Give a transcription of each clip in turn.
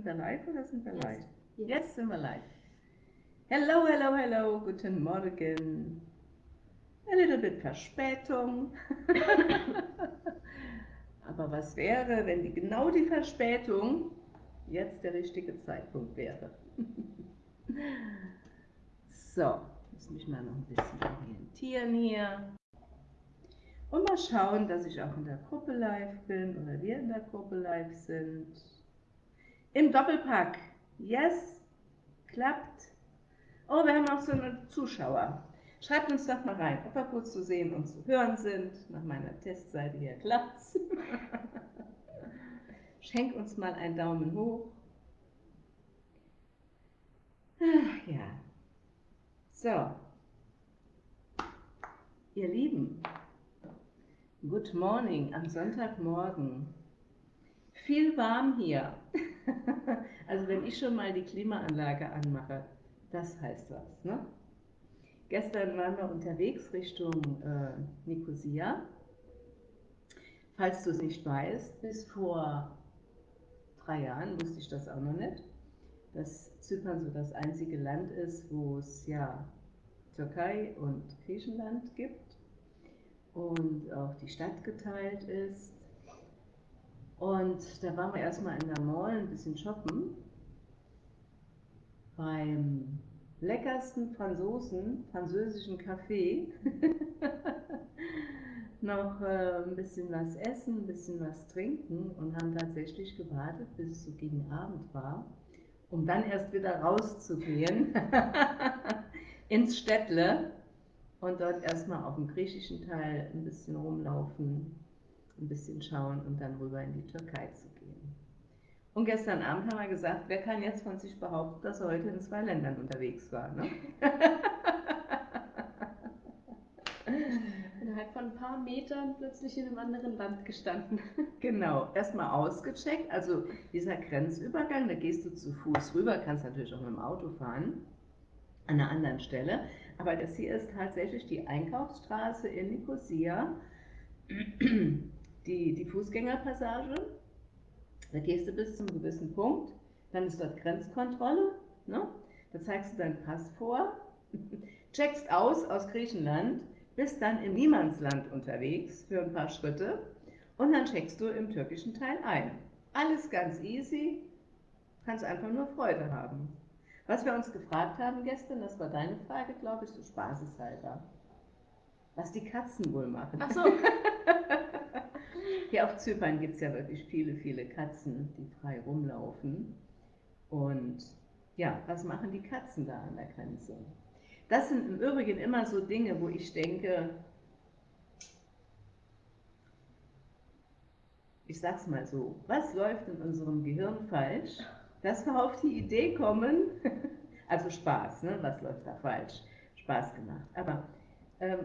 Sind wir live oder sind wir live? Yes. Jetzt sind wir live. Hello, hello, hello, guten Morgen. A little bit Verspätung. Aber was wäre, wenn die, genau die Verspätung jetzt der richtige Zeitpunkt wäre? so, muss mich mal noch ein bisschen orientieren hier. Und mal schauen, dass ich auch in der Gruppe live bin oder wir in der Gruppe live sind. Im Doppelpack. Yes, klappt. Oh, wir haben auch so eine Zuschauer. Schreibt uns doch mal rein, ob wir gut zu sehen und zu hören sind. Nach meiner Testseite hier klappt's. Schenk uns mal einen Daumen hoch. Ach ja. So. Ihr Lieben, good morning am Sonntagmorgen. Viel warm hier. Also wenn ich schon mal die Klimaanlage anmache, das heißt was. Ne? Gestern waren wir unterwegs Richtung äh, Nicosia. Falls du es nicht weißt, bis vor drei Jahren wusste ich das auch noch nicht, dass Zypern so das einzige Land ist, wo es ja Türkei und Griechenland gibt und auch die Stadt geteilt ist. Und da waren wir erstmal in der Mall ein bisschen shoppen. Beim leckersten Franzosen, französischen Café. noch äh, ein bisschen was essen, ein bisschen was trinken und haben tatsächlich gewartet, bis es so gegen Abend war, um dann erst wieder rauszugehen ins Städtle und dort erstmal auf dem griechischen Teil ein bisschen rumlaufen, ein bisschen schauen und dann rüber in die Türkei zu gehen. Und gestern Abend haben wir gesagt, wer kann jetzt von sich behaupten, dass er heute in zwei Ländern unterwegs war? Ne? Innerhalb von ein paar Metern plötzlich in einem anderen Land gestanden. Genau, erstmal ausgecheckt, also dieser Grenzübergang, da gehst du zu Fuß rüber, kannst natürlich auch mit dem Auto fahren, an einer anderen Stelle, aber das hier ist tatsächlich die Einkaufsstraße in Nicosia, die, die Fußgängerpassage, da gehst du bis zum gewissen Punkt, dann ist dort Grenzkontrolle, ne? da zeigst du deinen Pass vor, checkst aus aus Griechenland, bist dann im Niemandsland unterwegs für ein paar Schritte und dann checkst du im türkischen Teil ein. Alles ganz easy, kannst einfach nur Freude haben. Was wir uns gefragt haben gestern, das war deine Frage, glaube ich, so spaßeshalber. Was die Katzen wohl machen. Ach so. Hier auf Zypern gibt es ja wirklich viele, viele Katzen, die frei rumlaufen. Und ja, was machen die Katzen da an der Grenze? Das sind im Übrigen immer so Dinge, wo ich denke, ich sag's mal so, was läuft in unserem Gehirn falsch, dass wir auf die Idee kommen, also Spaß, ne? was läuft da falsch? Spaß gemacht. Aber ähm,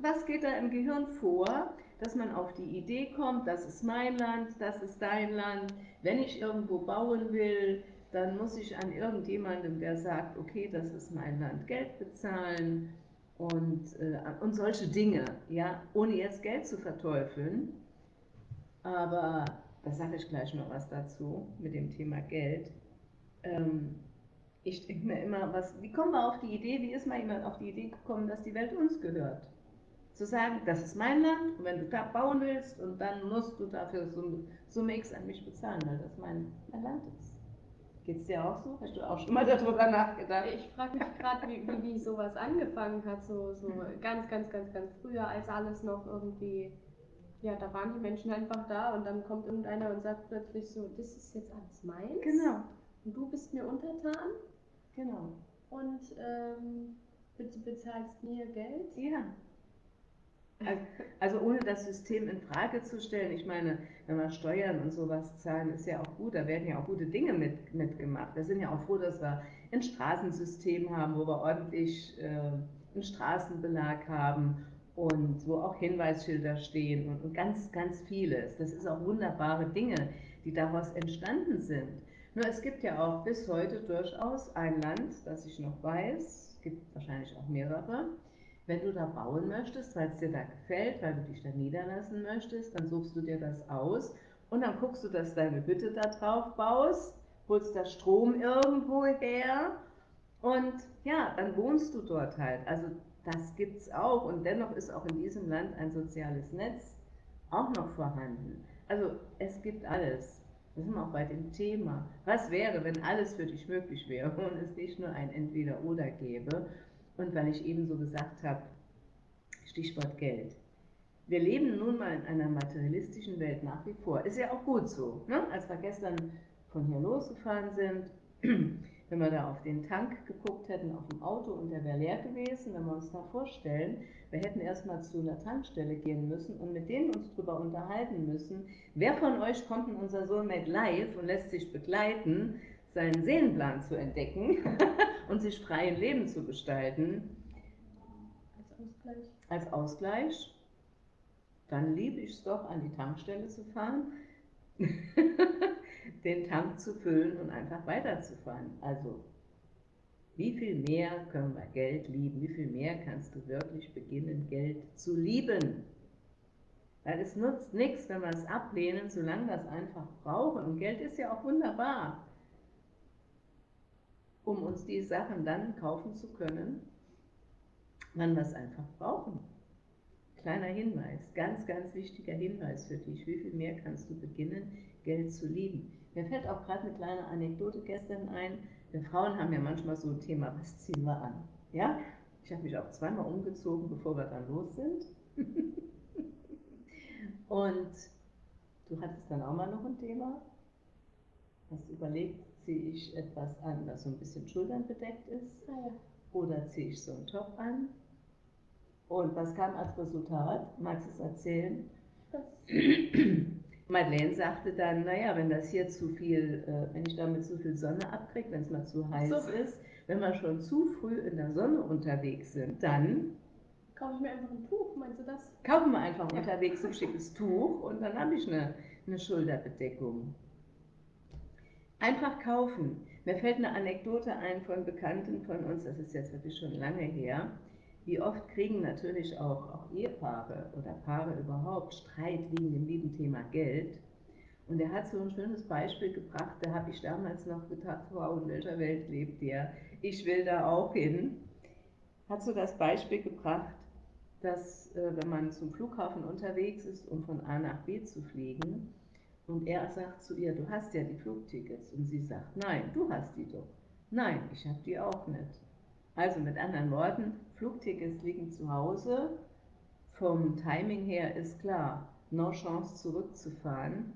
was geht da im Gehirn vor, dass man auf die Idee kommt, das ist mein Land, das ist dein Land, wenn ich irgendwo bauen will, dann muss ich an irgendjemandem, der sagt, okay, das ist mein Land, Geld bezahlen und, äh, und solche Dinge, ja, ohne jetzt Geld zu verteufeln. Aber da sage ich gleich noch was dazu mit dem Thema Geld. Ähm, ich denke mir immer, was, wie kommen wir auf die Idee, wie ist mal jemand auf die Idee gekommen, dass die Welt uns gehört? Zu sagen, das ist mein Land und wenn du da bauen willst und dann musst du dafür so Summe X an mich bezahlen, weil das mein, mein Land ist. Geht es dir auch so? Hast du auch schon mal darüber nachgedacht? Ich frage mich gerade, wie, wie, wie sowas angefangen hat, so, so ganz, ganz, ganz, ganz früher, als alles noch irgendwie, ja, da waren die Menschen einfach da und dann kommt irgendeiner und sagt plötzlich so, das ist jetzt alles meins. Genau. Und du bist mir untertan Genau. und ähm, bitte bezahlst mir Geld. Ja. Also, also ohne das System in Frage zu stellen, ich meine, wenn wir Steuern und sowas zahlen, ist ja auch gut, da werden ja auch gute Dinge mit, mitgemacht. Wir sind ja auch froh, dass wir ein Straßensystem haben, wo wir ordentlich äh, einen Straßenbelag haben und wo auch Hinweisschilder stehen und, und ganz, ganz vieles. Das ist auch wunderbare Dinge, die daraus entstanden sind. Nur es gibt ja auch bis heute durchaus ein Land, das ich noch weiß, es gibt wahrscheinlich auch mehrere, wenn du da bauen möchtest, weil es dir da gefällt, weil du dich da niederlassen möchtest, dann suchst du dir das aus und dann guckst du, dass deine Hütte da drauf baust, holst da Strom irgendwo her und ja, dann wohnst du dort halt. Also das gibt es auch und dennoch ist auch in diesem Land ein soziales Netz auch noch vorhanden. Also es gibt alles. Das sind wir auch bei dem Thema. Was wäre, wenn alles für dich möglich wäre und es nicht nur ein Entweder-Oder gäbe? Und weil ich eben so gesagt habe, Stichwort Geld. Wir leben nun mal in einer materialistischen Welt nach wie vor. Ist ja auch gut so. Ne? Als wir gestern von hier losgefahren sind, wenn wir da auf den Tank geguckt hätten, auf dem Auto und der wäre leer gewesen, wenn wir uns da vorstellen, wir hätten erstmal zu einer Tankstelle gehen müssen und mit denen uns darüber unterhalten müssen, wer von euch kommt in unser Soulmate Live und lässt sich begleiten, seinen Seelenplan zu entdecken und sich frei im Leben zu gestalten. Als Ausgleich. Als Ausgleich. Dann liebe ich es doch, an die Tankstelle zu fahren, den Tank zu füllen und einfach weiterzufahren. Also wie viel mehr können wir Geld lieben? Wie viel mehr kannst du wirklich beginnen, Geld zu lieben? Weil es nutzt nichts, wenn wir es ablehnen, solange wir es einfach brauchen. Und Geld ist ja auch wunderbar, um uns die Sachen dann kaufen zu können, wann wir es einfach brauchen. Kleiner Hinweis, ganz, ganz wichtiger Hinweis für dich. Wie viel mehr kannst du beginnen, Geld zu lieben? Mir fällt auch gerade eine kleine Anekdote gestern ein. Wir Frauen haben ja manchmal so ein Thema, was ziehen wir an? Ja? Ich habe mich auch zweimal umgezogen, bevor wir dann los sind. Und du hattest dann auch mal noch ein Thema. Hast überlegt, ziehe ich etwas an, das so ein bisschen schulternbedeckt ist? Ah, ja. Oder ziehe ich so einen Top an? Und was kam als Resultat? Magst du es erzählen? Madeleine sagte dann, naja, wenn das hier zu viel, äh, wenn ich damit zu viel Sonne abkriege, wenn es mal zu heiß so. ist, wenn wir schon zu früh in der Sonne unterwegs sind, dann kaufe ich mir einfach ein Tuch, meinst du das? Kaufen wir einfach ja. unterwegs ein schickes Tuch und dann habe ich eine, eine Schulterbedeckung. Einfach kaufen. Mir fällt eine Anekdote ein von Bekannten von uns, das ist jetzt wirklich schon lange her. Wie oft kriegen natürlich auch, auch Ehepaare oder Paare überhaupt Streit wegen dem lieben Thema Geld. Und er hat so ein schönes Beispiel gebracht, da habe ich damals noch gedacht, wow, in welcher Welt lebt der? Ich will da auch hin. Hat so das Beispiel gebracht, dass äh, wenn man zum Flughafen unterwegs ist, um von A nach B zu fliegen, und er sagt zu ihr, du hast ja die Flugtickets, und sie sagt, nein, du hast die doch. Nein, ich habe die auch nicht. Also mit anderen Worten, Flugtickets liegen zu Hause. Vom Timing her ist klar, no Chance zurückzufahren,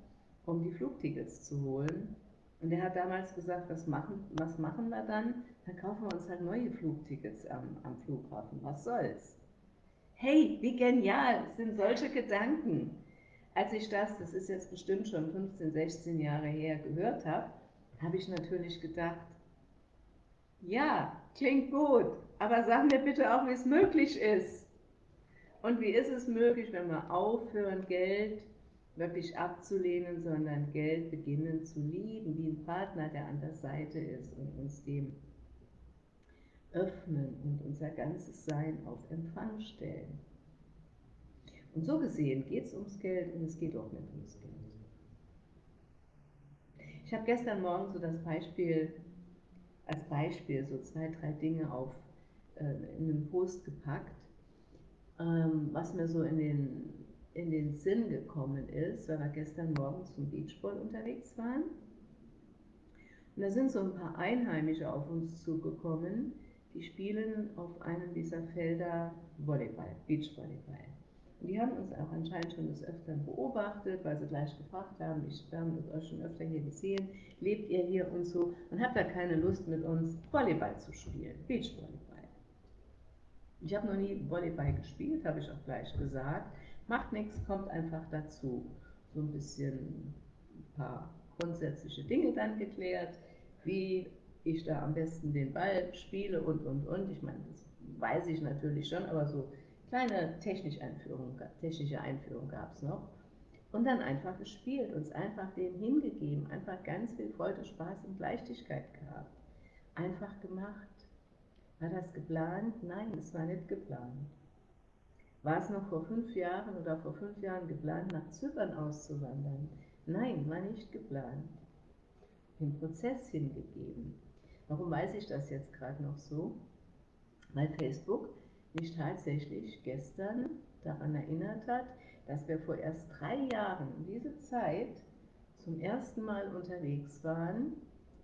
um die Flugtickets zu holen. Und er hat damals gesagt, was machen, was machen wir dann? Dann kaufen wir uns halt neue Flugtickets am, am Flughafen. Was soll's? Hey, wie genial sind solche Gedanken. Als ich das, das ist jetzt bestimmt schon 15, 16 Jahre her, gehört habe, habe ich natürlich gedacht, ja, klingt gut, aber sag mir bitte auch, wie es möglich ist. Und wie ist es möglich, wenn wir aufhören, Geld wirklich abzulehnen, sondern Geld beginnen zu lieben, wie ein Partner, der an der Seite ist und uns dem öffnen und unser ganzes Sein auf Empfang stellen. Und so gesehen geht es ums Geld und es geht auch nicht ums Geld. Ich habe gestern Morgen so das Beispiel als Beispiel so zwei, drei Dinge auf äh, in einen Post gepackt, ähm, was mir so in den, in den Sinn gekommen ist, weil wir gestern Morgen zum Beachball unterwegs waren. Und da sind so ein paar Einheimische auf uns zugekommen, die spielen auf einem dieser Felder Volleyball, Beachvolleyball. Und die haben uns auch anscheinend schon des Öfteren beobachtet, weil sie gleich gefragt haben, ich habe euch schon öfter hier gesehen, lebt ihr hier und so und habt da keine Lust mit uns Volleyball zu spielen, Beachvolleyball. Ich habe noch nie Volleyball gespielt, habe ich auch gleich gesagt. Macht nichts, kommt einfach dazu. So ein bisschen ein paar grundsätzliche Dinge dann geklärt, wie ich da am besten den Ball spiele und, und, und. Ich meine, das weiß ich natürlich schon, aber so kleine technische Einführung, technische Einführung gab es noch. Und dann einfach gespielt, uns einfach dem hingegeben, einfach ganz viel Freude, Spaß und Leichtigkeit gehabt. Einfach gemacht. War das geplant? Nein, es war nicht geplant. War es noch vor fünf Jahren oder vor fünf Jahren geplant, nach Zypern auszuwandern? Nein, war nicht geplant. Im Prozess hingegeben. Warum weiß ich das jetzt gerade noch so? Weil Facebook mich tatsächlich gestern daran erinnert hat, dass wir vor erst drei Jahren um diese Zeit zum ersten Mal unterwegs waren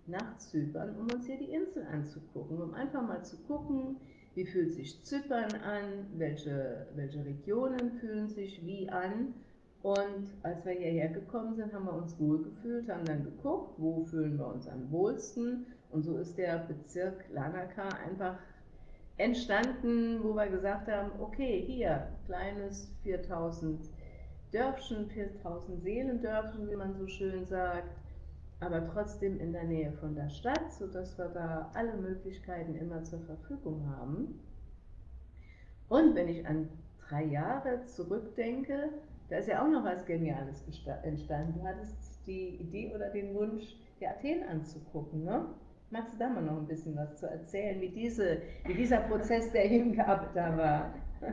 nach Zypern, um uns hier die Insel anzugucken, um einfach mal zu gucken, wie fühlt sich Zypern an, welche, welche Regionen fühlen sich wie an. Und als wir hierher gekommen sind, haben wir uns wohlgefühlt, haben dann geguckt, wo fühlen wir uns am wohlsten. Und so ist der Bezirk Lanaka einfach entstanden, wo wir gesagt haben, okay, hier, kleines 4000 Dörfchen, 4000 Seelendörfchen, wie man so schön sagt, aber trotzdem in der Nähe von der Stadt, sodass wir da alle Möglichkeiten immer zur Verfügung haben. Und wenn ich an drei Jahre zurückdenke, da ist ja auch noch was Geniales entstanden. Du hattest die Idee oder den Wunsch, die Athen anzugucken. Ne? Magst du da mal noch ein bisschen was zu erzählen, wie, diese, wie dieser Prozess der Hingabe da war?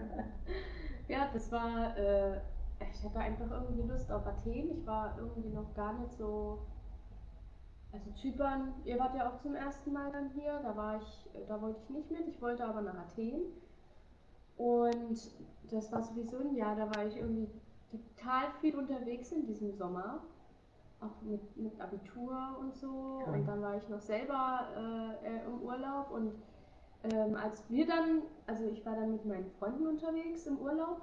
ja, das war, äh, ich hatte einfach irgendwie Lust auf Athen. Ich war irgendwie noch gar nicht so also Zypern, ihr wart ja auch zum ersten Mal dann hier, da war ich, da wollte ich nicht mit, ich wollte aber nach Athen. Und das war sowieso ein Jahr, da war ich irgendwie total viel unterwegs in diesem Sommer. Auch mit, mit Abitur und so. Okay. Und dann war ich noch selber äh, im Urlaub. Und ähm, als wir dann, also ich war dann mit meinen Freunden unterwegs im Urlaub.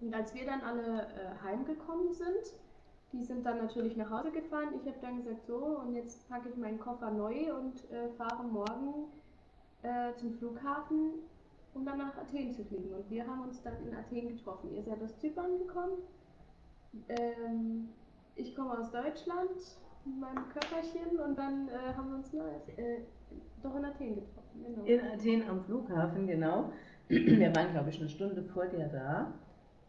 Und als wir dann alle äh, heimgekommen sind, die sind dann natürlich nach Hause gefahren. Ich habe dann gesagt, so, und jetzt packe ich meinen Koffer neu und äh, fahre morgen äh, zum Flughafen, um dann nach Athen zu fliegen. Und wir haben uns dann in Athen getroffen. Ihr seid aus Zypern gekommen. Ähm, ich komme aus Deutschland mit meinem Körperchen und dann äh, haben wir uns na, äh, doch in Athen getroffen. Genau. In Athen am Flughafen, genau. Wir waren, glaube ich, eine Stunde vor dir da.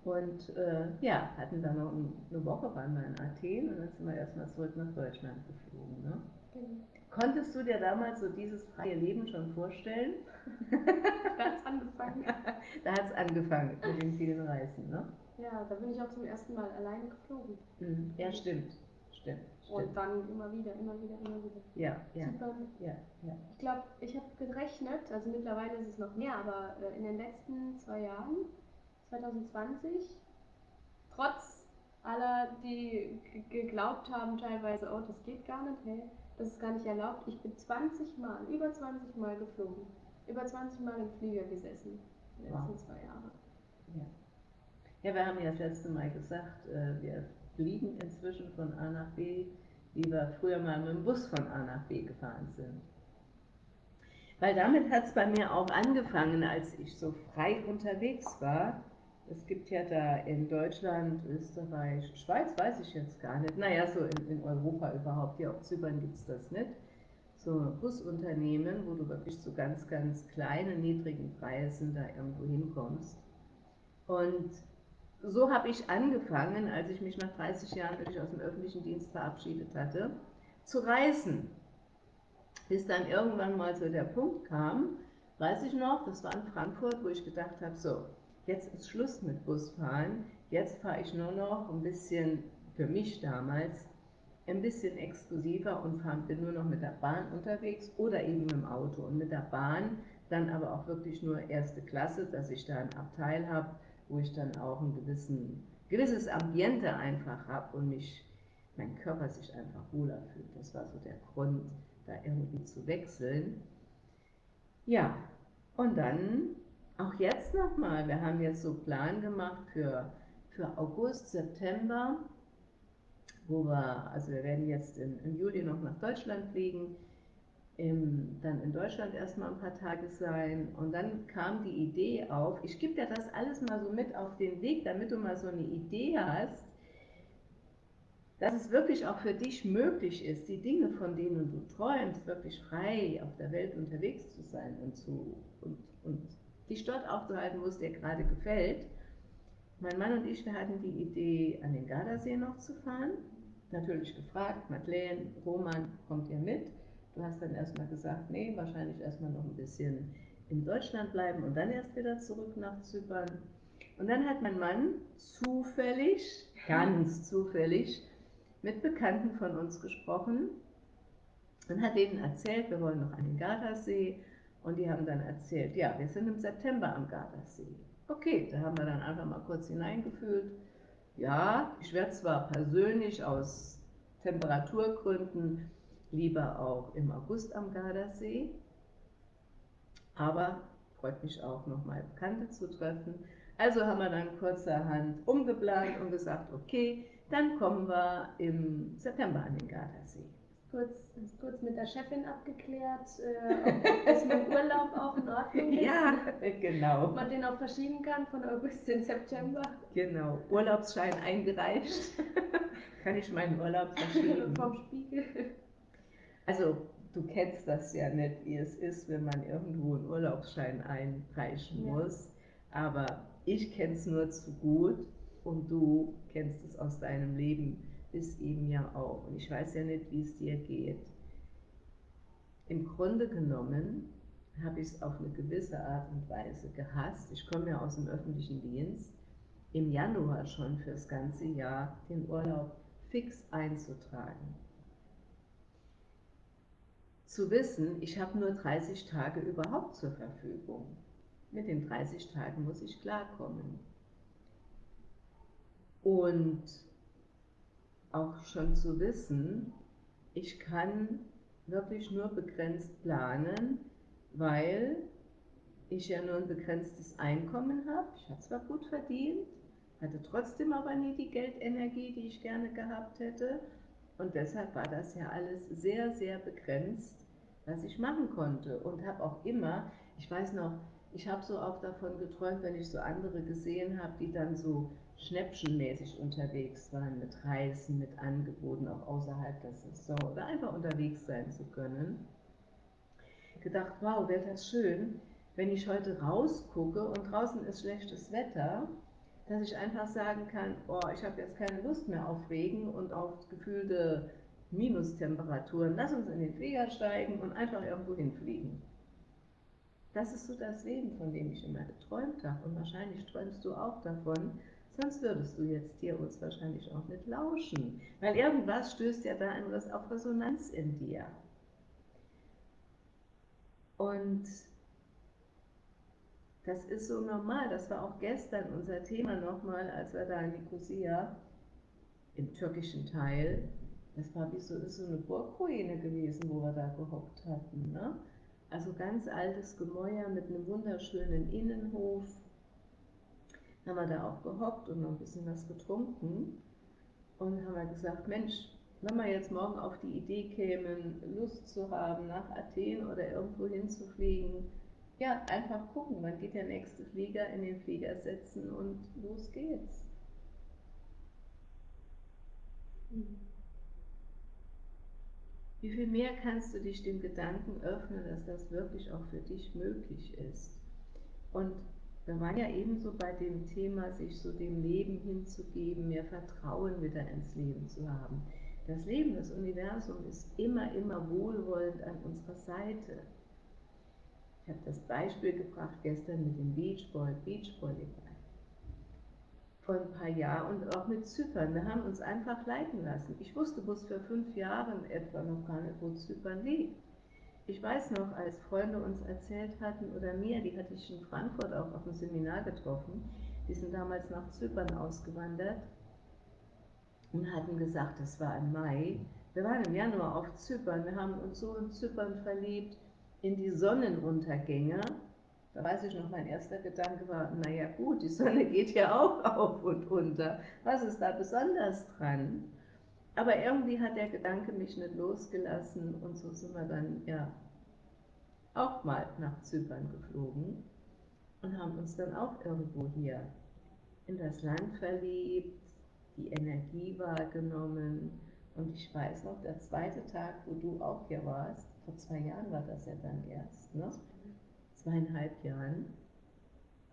Und äh, ja, hatten dann noch eine Woche, waren wir in Athen und dann sind wir erstmal zurück nach Deutschland geflogen. Ne? Mhm. Konntest du dir damals so dieses freie Leben schon vorstellen? da hat es angefangen. da hat es angefangen mit den vielen Reisen, ne? Ja, da bin ich auch zum ersten Mal alleine geflogen. Mhm. Ja, stimmt. Stimmt, stimmt. Und dann immer wieder, immer wieder, immer wieder. Ja, ja. Super. ja, ja. Ich glaube, ich habe gerechnet, also mittlerweile ist es noch mehr, aber äh, in den letzten zwei Jahren 2020, trotz aller, die geglaubt haben teilweise, oh, das geht gar nicht, hey, das ist gar nicht erlaubt. Ich bin 20 Mal, über 20 Mal geflogen, über 20 Mal im Flieger gesessen, die letzten wow. zwei Jahre. Ja. Ja, wir haben ja das letzte Mal gesagt, äh, wir fliegen inzwischen von A nach B, wie wir früher mal mit dem Bus von A nach B gefahren sind. Weil damit hat es bei mir auch angefangen, als ich so frei unterwegs war, es gibt ja da in Deutschland, Österreich, Schweiz weiß ich jetzt gar nicht. Naja, so in, in Europa überhaupt. Hier auf Zypern gibt es das nicht. So Busunternehmen, wo du wirklich zu ganz, ganz kleinen, niedrigen Preisen da irgendwo hinkommst. Und so habe ich angefangen, als ich mich nach 30 Jahren wirklich aus dem öffentlichen Dienst verabschiedet hatte, zu reisen. Bis dann irgendwann mal so der Punkt kam, weiß ich noch, das war in Frankfurt, wo ich gedacht habe, so, jetzt ist Schluss mit Busfahren, jetzt fahre ich nur noch ein bisschen, für mich damals, ein bisschen exklusiver und fahr, bin nur noch mit der Bahn unterwegs oder eben mit dem Auto. Und mit der Bahn dann aber auch wirklich nur erste Klasse, dass ich da ein Abteil habe, wo ich dann auch ein gewissen, gewisses Ambiente einfach habe und mich, mein Körper sich einfach wohler fühlt. Das war so der Grund, da irgendwie zu wechseln. Ja, und dann auch jetzt nochmal, wir haben jetzt so Plan gemacht für, für August, September, wo wir, also wir werden jetzt im, im Juli noch nach Deutschland fliegen, im, dann in Deutschland erstmal ein paar Tage sein und dann kam die Idee auf, ich gebe dir das alles mal so mit auf den Weg, damit du mal so eine Idee hast, dass es wirklich auch für dich möglich ist, die Dinge, von denen du träumst, wirklich frei auf der Welt unterwegs zu sein und, zu, und, und dich dort aufzuhalten, wo es dir gerade gefällt. Mein Mann und ich, wir hatten die Idee, an den Gardasee noch zu fahren. Natürlich gefragt, Madeleine, Roman, kommt ihr mit? Du hast dann erstmal gesagt, nee, wahrscheinlich erstmal noch ein bisschen in Deutschland bleiben und dann erst wieder zurück nach Zypern. Und dann hat mein Mann zufällig, ganz zufällig, mit Bekannten von uns gesprochen und hat denen erzählt, wir wollen noch an den Gardasee und die haben dann erzählt, ja, wir sind im September am Gardasee. Okay, da haben wir dann einfach mal kurz hineingefühlt. Ja, ich werde zwar persönlich aus Temperaturgründen lieber auch im August am Gardasee, aber freut mich auch nochmal Bekannte zu treffen. Also haben wir dann kurzerhand umgeplant und gesagt, okay, dann kommen wir im September an den Gardasee kurz, kurz mit der Chefin abgeklärt, äh, ob, das mit Urlaub auch in Ordnung ist. Ja, genau. Ob man den auch verschieben kann von August in September. Genau, Urlaubsschein eingereicht. kann ich meinen Urlaub verschieben. Vom Spiegel. Also, du kennst das ja nicht, wie es ist, wenn man irgendwo einen Urlaubsschein einreichen ja. muss. Aber ich kenne es nur zu gut und du kennst es aus deinem Leben ist eben ja auch. Und ich weiß ja nicht, wie es dir geht. Im Grunde genommen habe ich es auf eine gewisse Art und Weise gehasst. Ich komme ja aus dem öffentlichen Dienst. Im Januar schon fürs ganze Jahr den Urlaub fix einzutragen. Zu wissen, ich habe nur 30 Tage überhaupt zur Verfügung. Mit den 30 Tagen muss ich klarkommen. Und auch schon zu wissen, ich kann wirklich nur begrenzt planen, weil ich ja nur ein begrenztes Einkommen habe. Ich habe zwar gut verdient, hatte trotzdem aber nie die Geldenergie, die ich gerne gehabt hätte. Und deshalb war das ja alles sehr, sehr begrenzt, was ich machen konnte. Und habe auch immer, ich weiß noch, ich habe so auch davon geträumt, wenn ich so andere gesehen habe, die dann so schnäppchenmäßig unterwegs waren mit Reisen, mit Angeboten auch außerhalb der Saison oder einfach unterwegs sein zu können. Gedacht, wow, wäre das schön, wenn ich heute rausgucke und draußen ist schlechtes Wetter, dass ich einfach sagen kann, oh, ich habe jetzt keine Lust mehr auf Regen und auf gefühlte Minustemperaturen. Lass uns in den Flieger steigen und einfach irgendwo hinfliegen. Das ist so das Leben, von dem ich immer geträumt habe. Und wahrscheinlich träumst du auch davon, sonst würdest du jetzt hier uns wahrscheinlich auch nicht lauschen. Weil irgendwas stößt ja da auf Resonanz in dir. Und das ist so normal. Das war auch gestern unser Thema nochmal, als wir da in Nicosia, im türkischen Teil, das war wie so, ist so eine Burgruine gewesen, wo wir da gehockt hatten. Ne? Also ganz altes Gemäuer mit einem wunderschönen Innenhof haben wir da auch gehockt und noch ein bisschen was getrunken und haben wir gesagt, Mensch, wenn wir jetzt morgen auf die Idee kämen, Lust zu haben, nach Athen oder irgendwo hinzufliegen, ja, einfach gucken, wann geht der nächste Flieger, in den Flieger setzen und los geht's. Wie viel mehr kannst du dich dem Gedanken öffnen, dass das wirklich auch für dich möglich ist? Und wir waren ja ebenso bei dem Thema, sich so dem Leben hinzugeben, mehr Vertrauen wieder ins Leben zu haben. Das Leben, das Universum ist immer, immer wohlwollend an unserer Seite. Ich habe das Beispiel gebracht gestern mit dem Beachball, Beachvolleyball. Vor ein paar Jahren und auch mit Zypern. Wir haben uns einfach leiten lassen. Ich wusste bis vor fünf Jahren etwa noch gar nicht, wo Zypern liegt. Ich weiß noch, als Freunde uns erzählt hatten, oder mir, die hatte ich in Frankfurt auch auf dem Seminar getroffen, die sind damals nach Zypern ausgewandert und hatten gesagt, das war im Mai, wir waren im Januar auf Zypern, wir haben uns so in Zypern verliebt, in die Sonnenuntergänge. Da weiß ich noch, mein erster Gedanke war, naja gut, die Sonne geht ja auch auf und unter. Was ist da besonders dran? Aber irgendwie hat der Gedanke mich nicht losgelassen und so sind wir dann ja auch mal nach Zypern geflogen und haben uns dann auch irgendwo hier in das Land verliebt, die Energie wahrgenommen. Und ich weiß noch, der zweite Tag, wo du auch hier warst, vor zwei Jahren war das ja dann erst, ne? Zweieinhalb Jahren,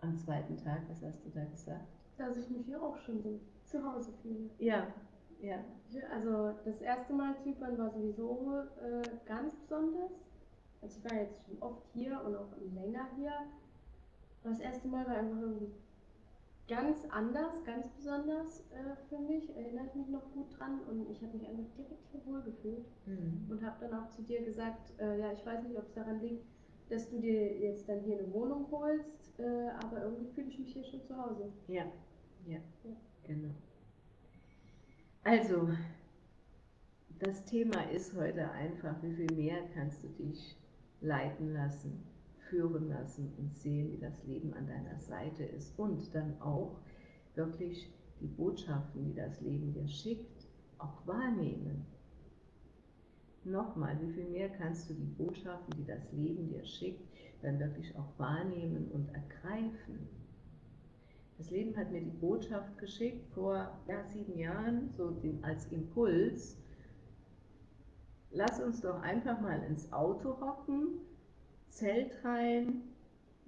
am zweiten Tag, was hast du da gesagt? Dass ich mich hier auch schon so zu Hause fühle. Ja, ja. Also das erste Mal Zypern war sowieso äh, ganz besonders. Also ich war jetzt schon oft hier und auch länger hier. Aber das erste Mal war einfach irgendwie ganz anders, ganz besonders äh, für mich, erinnere ich mich noch gut dran und ich habe mich einfach direkt hier wohl gefühlt mhm. und habe dann auch zu dir gesagt, äh, ja, ich weiß nicht, ob es daran liegt, dass du dir jetzt dann hier eine Wohnung holst, äh, aber irgendwie fühle ich mich hier schon zu Hause. Ja, ja, ja. genau. Also, das Thema ist heute einfach, wie viel mehr kannst du dich leiten lassen, führen lassen und sehen, wie das Leben an deiner Seite ist und dann auch wirklich die Botschaften, die das Leben dir schickt, auch wahrnehmen. Nochmal, wie viel mehr kannst du die Botschaften, die das Leben dir schickt, dann wirklich auch wahrnehmen und ergreifen. Das Leben hat mir die Botschaft geschickt vor ja, sieben Jahren, so den, als Impuls, lass uns doch einfach mal ins Auto hocken, Zelt rein,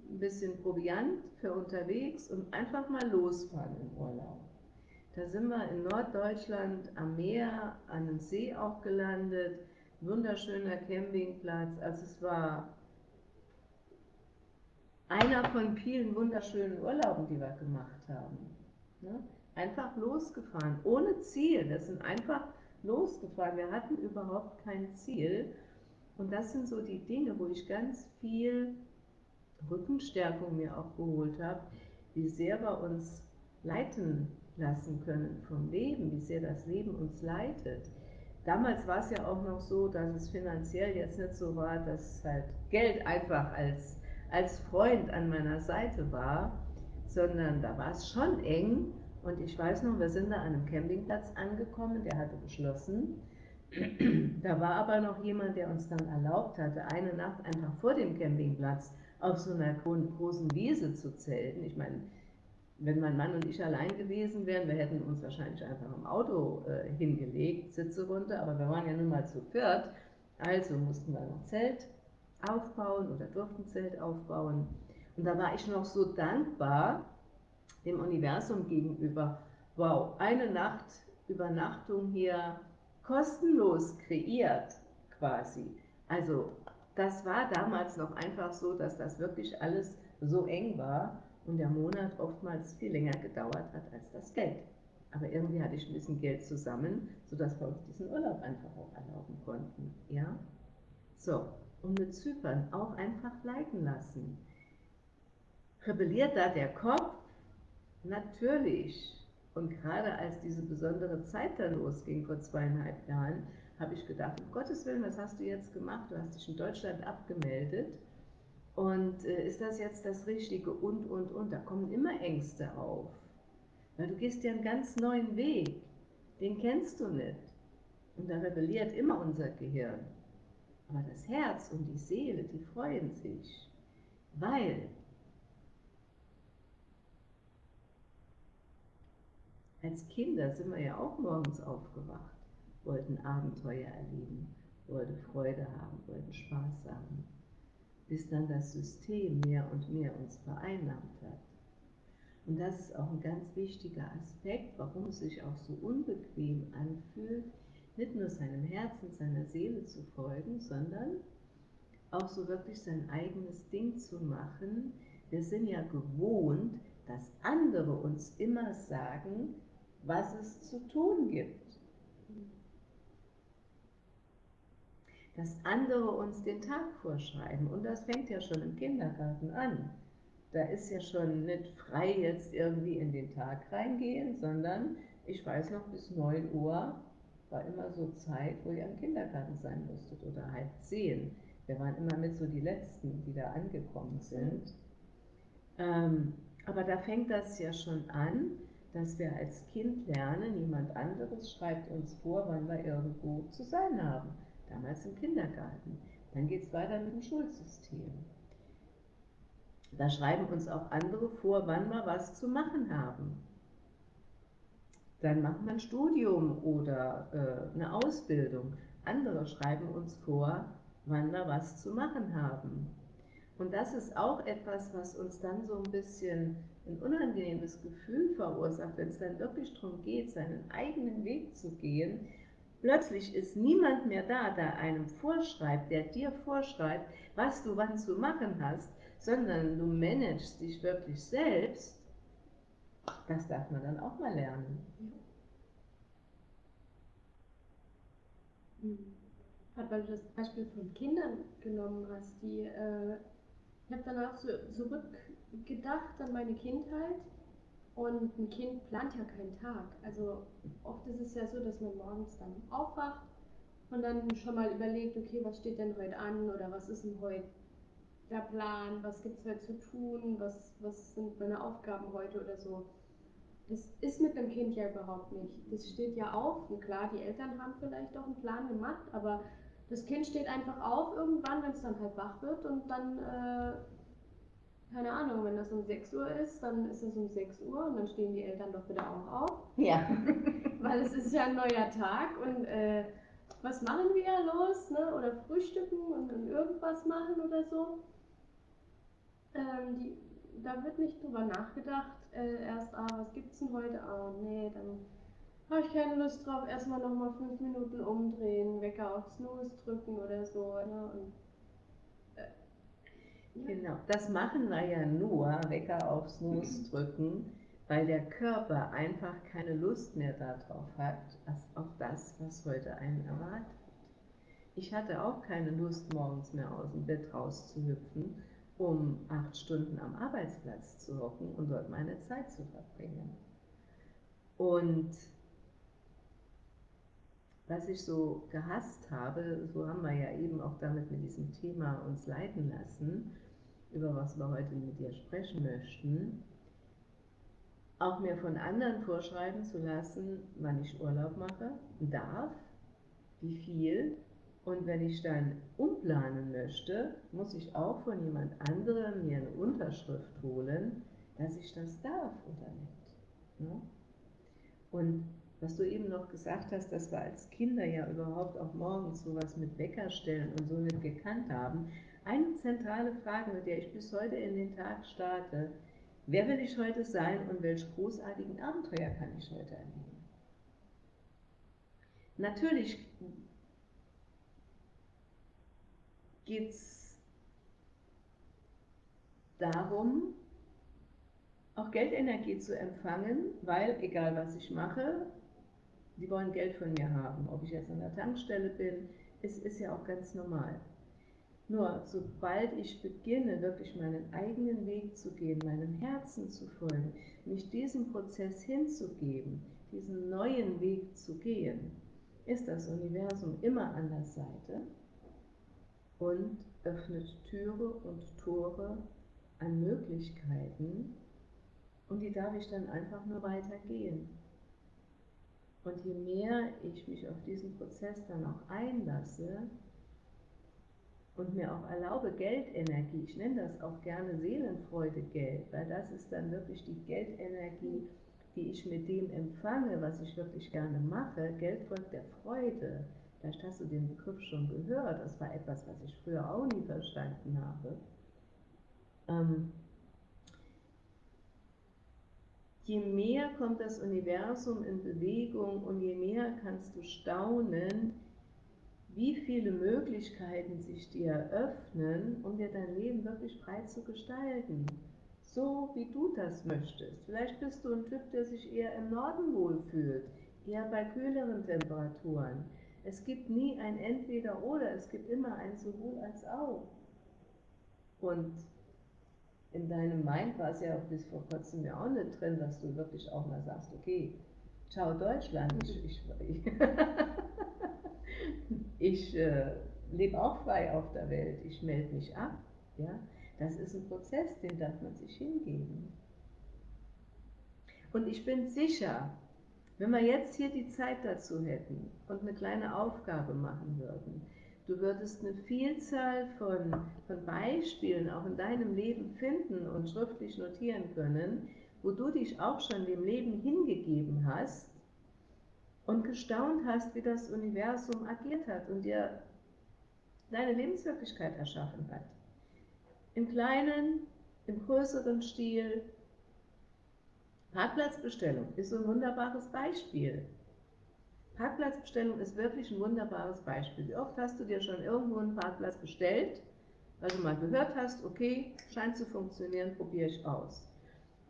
ein bisschen Proviant für unterwegs und einfach mal losfahren im Urlaub. Da sind wir in Norddeutschland am Meer, an einem See auch gelandet, wunderschöner Campingplatz. Also es war einer von vielen wunderschönen Urlauben, die wir gemacht haben. Ne? Einfach losgefahren, ohne Ziel. Wir sind einfach losgefahren. Wir hatten überhaupt kein Ziel. Und das sind so die Dinge, wo ich ganz viel Rückenstärkung mir auch geholt habe, wie sehr wir uns leiten lassen können vom Leben, wie sehr das Leben uns leitet. Damals war es ja auch noch so, dass es finanziell jetzt nicht so war, dass halt Geld einfach als, als Freund an meiner Seite war, sondern da war es schon eng und ich weiß noch, wir sind da an einem Campingplatz angekommen, der hatte geschlossen. Da war aber noch jemand, der uns dann erlaubt hatte, eine Nacht einfach vor dem Campingplatz auf so einer großen Wiese zu zelten. Ich meine, wenn mein Mann und ich allein gewesen wären, wir hätten uns wahrscheinlich einfach im Auto äh, hingelegt, Sitze runter, aber wir waren ja nun mal zu viert, also mussten wir ein Zelt aufbauen oder durften Zelt aufbauen. Und da war ich noch so dankbar, dem Universum gegenüber. Wow, eine Nacht Übernachtung hier kostenlos kreiert quasi. Also das war damals noch einfach so, dass das wirklich alles so eng war und der Monat oftmals viel länger gedauert hat als das Geld. Aber irgendwie hatte ich ein bisschen Geld zusammen, sodass wir uns diesen Urlaub einfach auch erlauben konnten. Ja? So, und mit Zypern auch einfach leiten lassen. Rebelliert da der Kopf Natürlich. Und gerade als diese besondere Zeit dann losging vor zweieinhalb Jahren, habe ich gedacht, um Gottes Willen, was hast du jetzt gemacht? Du hast dich in Deutschland abgemeldet. Und äh, ist das jetzt das Richtige? Und, und, und. Da kommen immer Ängste auf. Weil du gehst ja einen ganz neuen Weg. Den kennst du nicht. Und da rebelliert immer unser Gehirn. Aber das Herz und die Seele, die freuen sich. Weil Als Kinder sind wir ja auch morgens aufgewacht, wollten Abenteuer erleben, wollten Freude haben, wollten Spaß haben, bis dann das System mehr und mehr uns vereinnahmt hat. Und das ist auch ein ganz wichtiger Aspekt, warum es sich auch so unbequem anfühlt, nicht nur seinem Herzen, seiner Seele zu folgen, sondern auch so wirklich sein eigenes Ding zu machen. Wir sind ja gewohnt, dass andere uns immer sagen, was es zu tun gibt. Dass andere uns den Tag vorschreiben. Und das fängt ja schon im Kindergarten an. Da ist ja schon nicht frei jetzt irgendwie in den Tag reingehen, sondern ich weiß noch, bis 9 Uhr war immer so Zeit, wo ihr im Kindergarten sein musstet oder halb zehn. Wir waren immer mit so die Letzten, die da angekommen sind. Ähm, aber da fängt das ja schon an, dass wir als Kind lernen, niemand anderes schreibt uns vor, wann wir irgendwo zu sein haben. Damals im Kindergarten. Dann geht es weiter mit dem Schulsystem. Da schreiben uns auch andere vor, wann wir was zu machen haben. Dann machen wir ein Studium oder äh, eine Ausbildung. Andere schreiben uns vor, wann wir was zu machen haben. Und das ist auch etwas, was uns dann so ein bisschen ein unangenehmes Gefühl verursacht, wenn es dann wirklich darum geht, seinen eigenen Weg zu gehen. Plötzlich ist niemand mehr da, der einem vorschreibt, der dir vorschreibt, was du wann zu machen hast, sondern du managst dich wirklich selbst. Das darf man dann auch mal lernen. Mhm. weil du das Beispiel von Kindern genommen hast, die, äh, ich habe danach so zurückgedacht an meine Kindheit und ein Kind plant ja keinen Tag. Also oft ist es ja so, dass man morgens dann aufwacht und dann schon mal überlegt, okay, was steht denn heute an oder was ist denn heute der Plan, was gibt es heute zu tun, was, was sind meine Aufgaben heute oder so. Das ist mit dem Kind ja überhaupt nicht. Das steht ja auf und klar, die Eltern haben vielleicht auch einen Plan gemacht, aber das Kind steht einfach auf irgendwann, wenn es dann halt wach wird und dann, äh, keine Ahnung, wenn das um 6 Uhr ist, dann ist es um 6 Uhr und dann stehen die Eltern doch wieder auch auf. Ja. Weil es ist ja ein neuer Tag und äh, was machen wir ja los, ne? Oder frühstücken und, und irgendwas machen oder so. Ähm, die, da wird nicht drüber nachgedacht, äh, erst, ah, was gibt's denn heute? Ah, nee, dann habe ich keine Lust drauf, erstmal nochmal fünf Minuten umdrehen, Wecker auf Snooze drücken oder so. Ne? Und, Genau, das machen wir ja nur, Wecker auf Snooze drücken, weil der Körper einfach keine Lust mehr darauf hat, auf das, was heute einen erwartet. Ich hatte auch keine Lust, morgens mehr aus dem Bett rauszuhüpfen, um acht Stunden am Arbeitsplatz zu hocken und dort meine Zeit zu verbringen. Und was ich so gehasst habe, so haben wir ja eben auch damit mit diesem Thema uns leiten lassen, über was wir heute mit dir sprechen möchten, auch mir von anderen vorschreiben zu lassen, wann ich Urlaub mache, darf, wie viel. Und wenn ich dann umplanen möchte, muss ich auch von jemand anderem mir eine Unterschrift holen, dass ich das darf oder nicht. Ne? Und was du eben noch gesagt hast, dass wir als Kinder ja überhaupt auch morgens sowas mit Wecker stellen und so nicht gekannt haben. Eine zentrale Frage, mit der ich bis heute in den Tag starte, Wer will ich heute sein und welche großartigen Abenteuer kann ich heute erleben? Natürlich geht es darum, auch Geldenergie zu empfangen, weil egal was ich mache, die wollen Geld von mir haben. Ob ich jetzt an der Tankstelle bin, es ist ja auch ganz normal. Nur sobald ich beginne, wirklich meinen eigenen Weg zu gehen, meinem Herzen zu folgen, mich diesem Prozess hinzugeben, diesen neuen Weg zu gehen, ist das Universum immer an der Seite und öffnet Türe und Tore an Möglichkeiten und die darf ich dann einfach nur weitergehen. Und je mehr ich mich auf diesen Prozess dann auch einlasse, und mir auch erlaube, Geldenergie, ich nenne das auch gerne Seelenfreude Geld, weil das ist dann wirklich die Geldenergie, die ich mit dem empfange, was ich wirklich gerne mache. Geld folgt der Freude. Vielleicht hast du den Begriff schon gehört, das war etwas, was ich früher auch nie verstanden habe. Ähm, je mehr kommt das Universum in Bewegung und je mehr kannst du staunen, wie viele Möglichkeiten sich dir eröffnen, um dir dein Leben wirklich frei zu gestalten. So wie du das möchtest. Vielleicht bist du ein Typ, der sich eher im Norden wohlfühlt, eher bei kühleren Temperaturen. Es gibt nie ein Entweder oder, es gibt immer ein sowohl als auch. Und in deinem Mind war es ja bis vor kurzem ja auch nicht drin, dass du wirklich auch mal sagst, okay, ciao Deutschland, ich, ich, ich äh, lebe auch frei auf der Welt, ich melde mich ab. Ja? Das ist ein Prozess, den darf man sich hingeben. Und ich bin sicher, wenn wir jetzt hier die Zeit dazu hätten und eine kleine Aufgabe machen würden, du würdest eine Vielzahl von, von Beispielen auch in deinem Leben finden und schriftlich notieren können, wo du dich auch schon dem Leben hingegeben hast und gestaunt hast, wie das Universum agiert hat und dir deine Lebenswirklichkeit erschaffen hat. Im kleinen, im größeren Stil. Parkplatzbestellung ist so ein wunderbares Beispiel. Parkplatzbestellung ist wirklich ein wunderbares Beispiel. Wie oft hast du dir schon irgendwo einen Parkplatz bestellt, weil du mal gehört hast, okay, scheint zu funktionieren, probiere ich aus.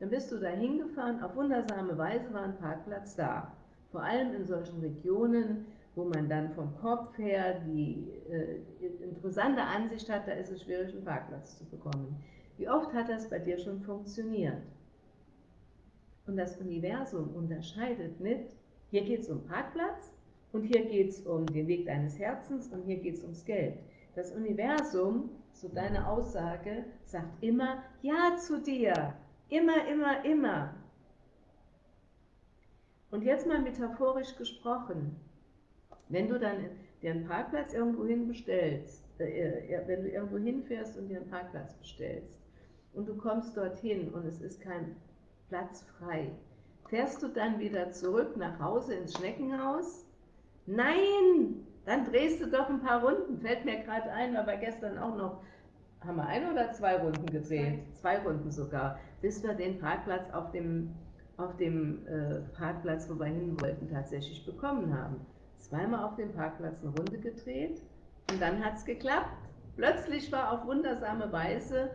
Dann bist du da hingefahren, auf wundersame Weise war ein Parkplatz da. Vor allem in solchen Regionen, wo man dann vom Kopf her die äh, interessante Ansicht hat, da ist es schwierig, einen Parkplatz zu bekommen. Wie oft hat das bei dir schon funktioniert? Und das Universum unterscheidet nicht, hier geht es um Parkplatz und hier geht es um den Weg deines Herzens und hier geht es ums Geld. Das Universum, so deine Aussage, sagt immer Ja zu dir. Immer, immer, immer. Und jetzt mal metaphorisch gesprochen. Wenn du dann dir einen Parkplatz irgendwo hin bestellst, äh, äh, wenn du irgendwo hinfährst und dir einen Parkplatz bestellst und du kommst dorthin und es ist kein Platz frei, fährst du dann wieder zurück nach Hause ins Schneckenhaus? Nein, dann drehst du doch ein paar Runden. Fällt mir gerade ein, aber gestern auch noch, haben wir ein oder zwei Runden gedreht? Zwei Runden sogar, bis wir den Parkplatz auf dem, auf dem äh, Parkplatz, wo wir hin wollten, tatsächlich bekommen haben zweimal auf dem Parkplatz eine Runde gedreht und dann hat es geklappt. Plötzlich war auf wundersame Weise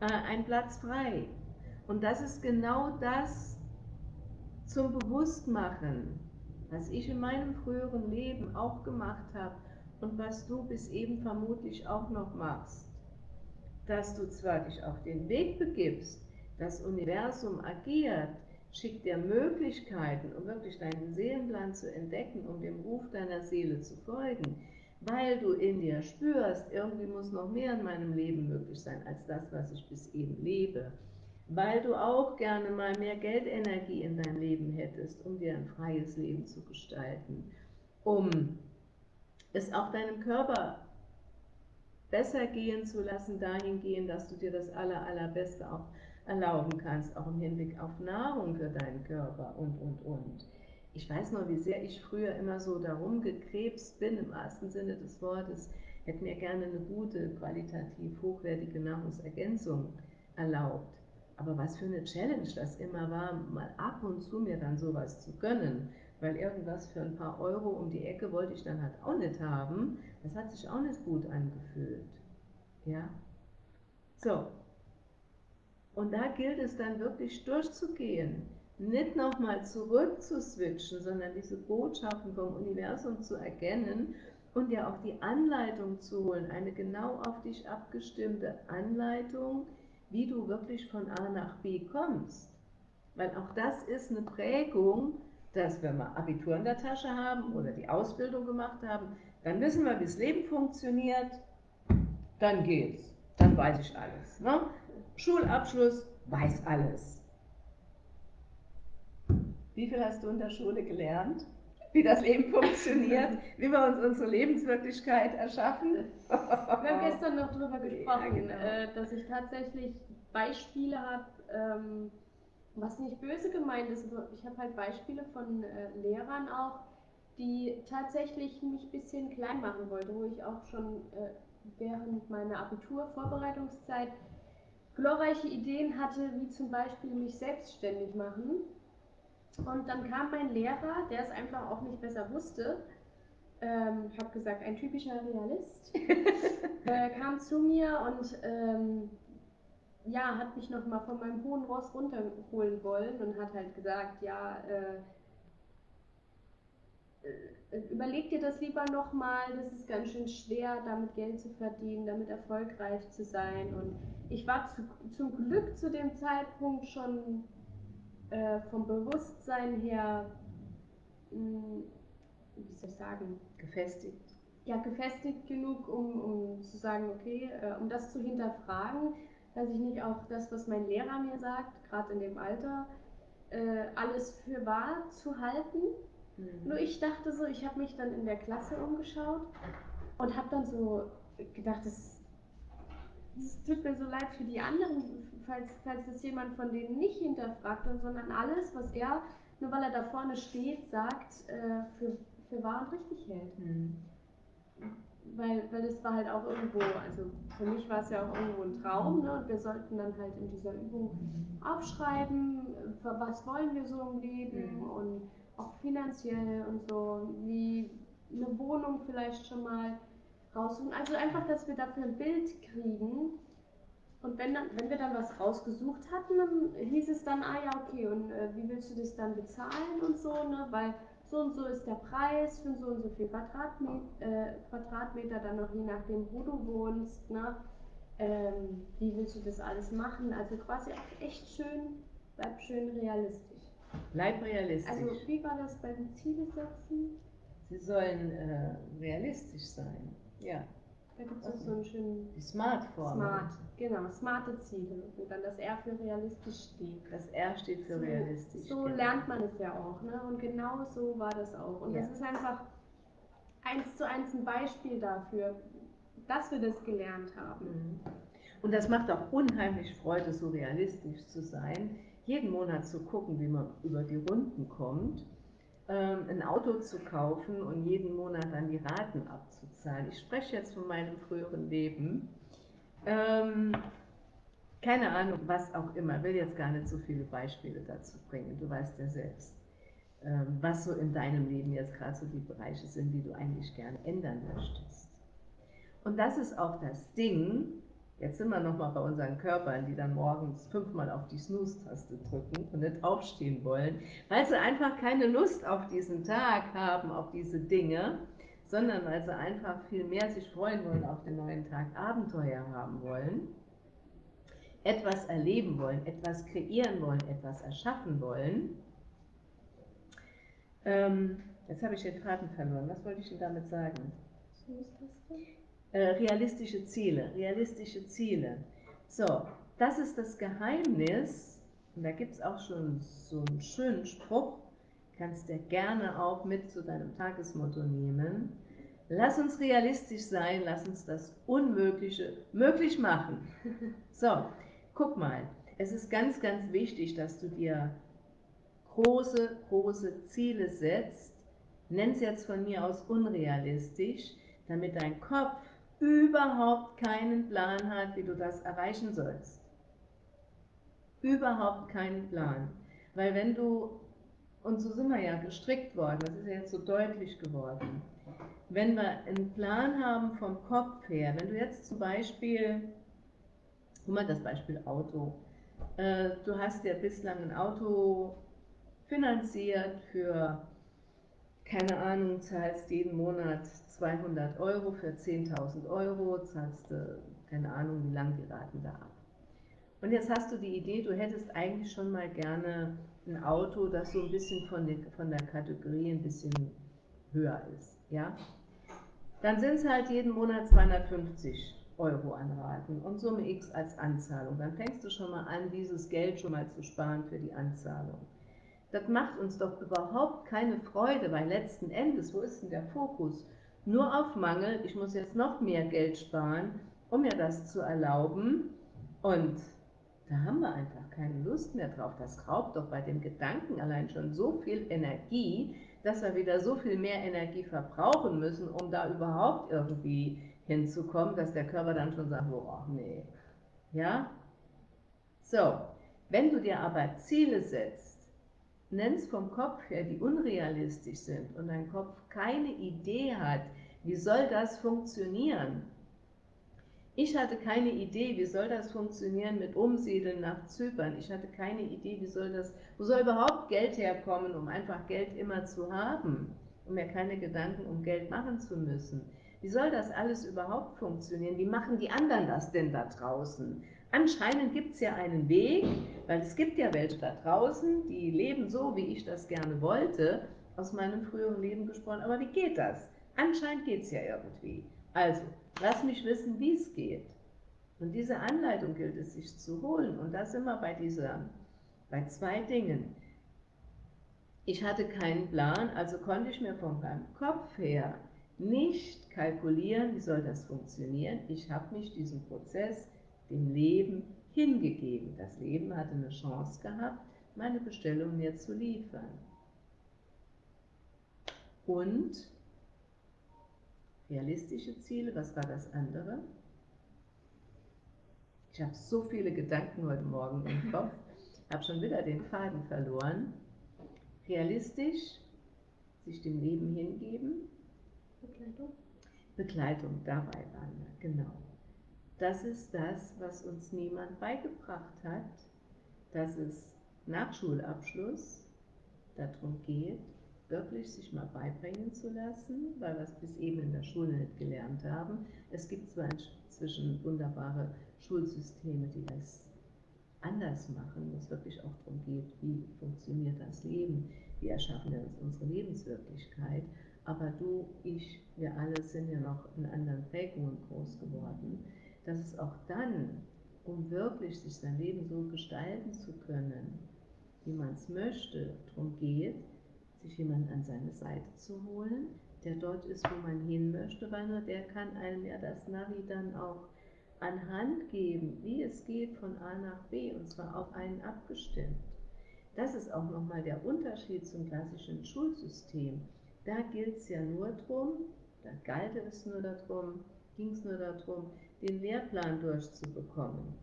äh, ein Platz frei. Und das ist genau das zum Bewusstmachen, was ich in meinem früheren Leben auch gemacht habe und was du bis eben vermutlich auch noch machst. Dass du zwar dich auf den Weg begibst, das Universum agiert, schickt dir Möglichkeiten, um wirklich deinen Seelenplan zu entdecken, um dem Ruf deiner Seele zu folgen, weil du in dir spürst, irgendwie muss noch mehr in meinem Leben möglich sein als das, was ich bis eben lebe, weil du auch gerne mal mehr Geldenergie in dein Leben hättest, um dir ein freies Leben zu gestalten, um es auch deinem Körper besser gehen zu lassen, dahingehend, dass du dir das aller, allerbeste auch erlauben kannst, auch im Hinblick auf Nahrung für deinen Körper und, und, und. Ich weiß noch, wie sehr ich früher immer so darum gekrebst bin, im wahrsten Sinne des Wortes, hätte mir gerne eine gute, qualitativ hochwertige Nahrungsergänzung erlaubt. Aber was für eine Challenge das immer war, mal ab und zu mir dann sowas zu gönnen, weil irgendwas für ein paar Euro um die Ecke wollte ich dann halt auch nicht haben. Das hat sich auch nicht gut angefühlt. Ja? So, und da gilt es dann wirklich durchzugehen, nicht nochmal zurück zu switchen, sondern diese Botschaften vom Universum zu erkennen und ja auch die Anleitung zu holen, eine genau auf dich abgestimmte Anleitung, wie du wirklich von A nach B kommst. Weil auch das ist eine Prägung, dass wenn wir Abitur in der Tasche haben oder die Ausbildung gemacht haben, dann wissen wir, wie das Leben funktioniert, dann geht's, dann weiß ich alles. Ne? Schulabschluss, weiß alles. Wie viel hast du in der Schule gelernt? Wie das Leben funktioniert, wie wir uns unsere Lebenswirklichkeit erschaffen? Wir haben gestern noch darüber gesprochen, ja, genau. Äh, dass ich tatsächlich Beispiele habe, ähm, was nicht böse gemeint ist, aber ich habe halt Beispiele von äh, Lehrern auch, die tatsächlich mich ein bisschen klein machen wollten, wo ich auch schon äh, während meiner Abiturvorbereitungszeit glorreiche Ideen hatte, wie zum Beispiel mich selbstständig machen. Und dann kam mein Lehrer, der es einfach auch nicht besser wusste, ähm, habe gesagt, ein typischer Realist, äh, kam zu mir und ähm, ja, hat mich nochmal von meinem hohen Ross runterholen wollen und hat halt gesagt, ja, äh, überleg dir das lieber nochmal, das ist ganz schön schwer, damit Geld zu verdienen, damit erfolgreich zu sein und ich war zu, zum Glück zu dem Zeitpunkt schon äh, vom Bewusstsein her, mh, hm, wie soll ich sagen, gefestigt. Ja, gefestigt genug, um, um zu sagen, okay, äh, um das zu hinterfragen, dass ich nicht auch das, was mein Lehrer mir sagt, gerade in dem Alter, äh, alles für wahr zu halten. Mhm. Nur ich dachte so, ich habe mich dann in der Klasse umgeschaut und habe dann so gedacht, das es tut mir so leid für die anderen, falls, falls das jemand von denen nicht hinterfragt, sondern alles, was er, nur weil er da vorne steht, sagt, äh, für, für wahr und richtig hält. Mhm. Weil, weil das war halt auch irgendwo, also für mich war es ja auch irgendwo ein Traum, ne? und wir sollten dann halt in dieser Übung aufschreiben, was wollen wir so im Leben mhm. und auch finanziell und so, wie eine Wohnung vielleicht schon mal raussuchen. Also einfach, dass wir dafür ein Bild kriegen. Und wenn, dann, wenn wir dann was rausgesucht hatten, dann hieß es dann, ah ja, okay, und äh, wie willst du das dann bezahlen und so, ne? Weil so und so ist der Preis für so und so viel Quadratmeter, äh, Quadratmeter dann noch je nachdem, wo du wohnst, ne? Ähm, wie willst du das alles machen? Also quasi auch echt schön, bleib schön realistisch. Bleib realistisch. Also wie war das bei den Ziele setzen? Sie sollen äh, realistisch sein. Ja. Da gibt es auch so einen schönen Die Smart-Formel. Smart, genau, smarte Ziele, wo dann das R für realistisch steht. Das R steht für So- realistisch. So genau. lernt man es ja auch, ne? Und genau so war das auch. Und Ja. das ist einfach eins zu eins ein Beispiel dafür, dass wir das gelernt haben. Mhm. Und das macht auch unheimlich Freude, so realistisch zu sein, jeden Monat zu gucken, wie man über die Runden kommt, ähm, ein Auto zu kaufen und jeden Monat dann die Raten abzuzahlen. Ich spreche jetzt von meinem früheren Leben. Ähm, keine Ahnung, was auch immer, will jetzt gar nicht so viele Beispiele dazu bringen, du weißt ja selbst, ähm, was so in deinem Leben jetzt gerade so die Bereiche sind, die du eigentlich gerne ändern möchtest. Und das ist auch das Ding, jetzt sind wir nochmal bei unseren Körpern, die dann morgens fünfmal auf die Snooze-Taste drücken und nicht aufstehen wollen, weil sie einfach keine Lust auf diesen Tag haben, auf diese Dinge, sondern weil sie einfach viel mehr sich freuen wollen auf den neuen Tag, Abenteuer haben wollen, etwas erleben wollen, etwas kreieren wollen, etwas erschaffen wollen. Ähm, jetzt habe ich den Faden verloren. Was wollte ich denn damit sagen? Äh, realistische Ziele, realistische Ziele. So, das ist das Geheimnis, und da gibt es auch schon so einen schönen Spruch, kannst du gerne auch mit zu deinem Tagesmotto nehmen. Lass uns realistisch sein, lass uns das Unmögliche möglich machen. So, guck mal, es ist ganz, ganz wichtig, dass du dir große, große Ziele setzt. Nenn es jetzt von mir aus unrealistisch, damit dein Kopf überhaupt keinen Plan hat, wie du das erreichen sollst. Überhaupt keinen Plan. Weil wenn du, und so sind wir ja gestrickt worden, das ist ja jetzt so deutlich geworden, wenn wir einen Plan haben vom Kopf her, wenn du jetzt zum Beispiel, guck mal das Beispiel Auto, äh, du hast ja bislang ein Auto finanziert für, keine Ahnung, zahlst jeden Monat 200 Euro für 10.000 Euro, zahlst du, keine Ahnung, wie lang die Raten da ab. Und jetzt hast du die Idee, du hättest eigentlich schon mal gerne ein Auto, das so ein bisschen von der, von der Kategorie ein bisschen höher ist, ja? Dann sind es halt jeden Monat 250 Euro an Raten und Summe X als Anzahlung. Dann fängst du schon mal an, dieses Geld schon mal zu sparen für die Anzahlung. Das macht uns doch überhaupt keine Freude, weil letzten Endes, wo ist denn der Fokus? Nur auf Mangel, ich muss jetzt noch mehr Geld sparen, um mir das zu erlauben. Und da haben wir einfach keine Lust mehr drauf. Das raubt doch bei dem Gedanken allein schon so viel Energie, dass wir wieder so viel mehr Energie verbrauchen müssen, um da überhaupt irgendwie hinzukommen, dass der Körper dann schon sagt, oh nee. Ja? So, wenn du dir aber Ziele setzt, nennst vom Kopf her, die unrealistisch sind und dein Kopf keine Idee hat, wie soll das funktionieren? Ich hatte keine Idee, wie soll das funktionieren mit Umsiedeln nach Zypern. Ich hatte keine Idee, wie soll das, wo soll überhaupt Geld herkommen, um einfach Geld immer zu haben, um mir keine Gedanken um Geld machen zu müssen. Wie soll das alles überhaupt funktionieren? Wie machen die anderen das denn da draußen? Anscheinend gibt es ja einen Weg, weil es gibt ja welche da draußen, die leben so, wie ich das gerne wollte, aus meinem früheren Leben gesprochen. Aber wie geht das? Anscheinend geht es ja irgendwie. Also, lass mich wissen, wie es geht. Und diese Anleitung gilt es sich zu holen. Und da sind wir bei dieser, bei zwei Dingen. Ich hatte keinen Plan, also konnte ich mir von meinem Kopf her nicht kalkulieren, wie soll das funktionieren. Ich habe mich diesem Prozess, dem Leben, hingegeben. Das Leben hatte eine Chance gehabt, meine Bestellung mir zu liefern. Und realistische Ziele, was war das andere? Ich habe so viele Gedanken heute Morgen im Kopf, habe schon wieder den Faden verloren. Realistisch, sich dem Leben hingeben, Begleitung. Begleitung, dabei waren wir, genau. Das ist das, was uns niemand beigebracht hat, dass es nach Schulabschluss darum geht, wirklich sich mal beibringen zu lassen, weil wir es bis eben in der Schule nicht gelernt haben. Es gibt zwar inzwischen wunderbare Schulsysteme, die das anders machen, wo es wirklich auch darum geht, wie funktioniert das Leben, wie erschaffen wir uns unsere Lebenswirklichkeit. Aber du, ich, wir alle sind ja noch in anderen Prägungen groß geworden, dass es auch dann, um wirklich sich sein Leben so gestalten zu können, wie man es möchte, darum geht, sich jemanden an seine Seite zu holen, der dort ist, wo man hin möchte, weil nur der kann einem ja das Navi dann auch an Hand geben, wie es geht von A nach B und zwar auf einen abgestimmt. Das ist auch nochmal der Unterschied zum klassischen Schulsystem. Da gilt es ja nur darum, da galt es nur darum, ging es nur darum, den Lehrplan durchzubekommen.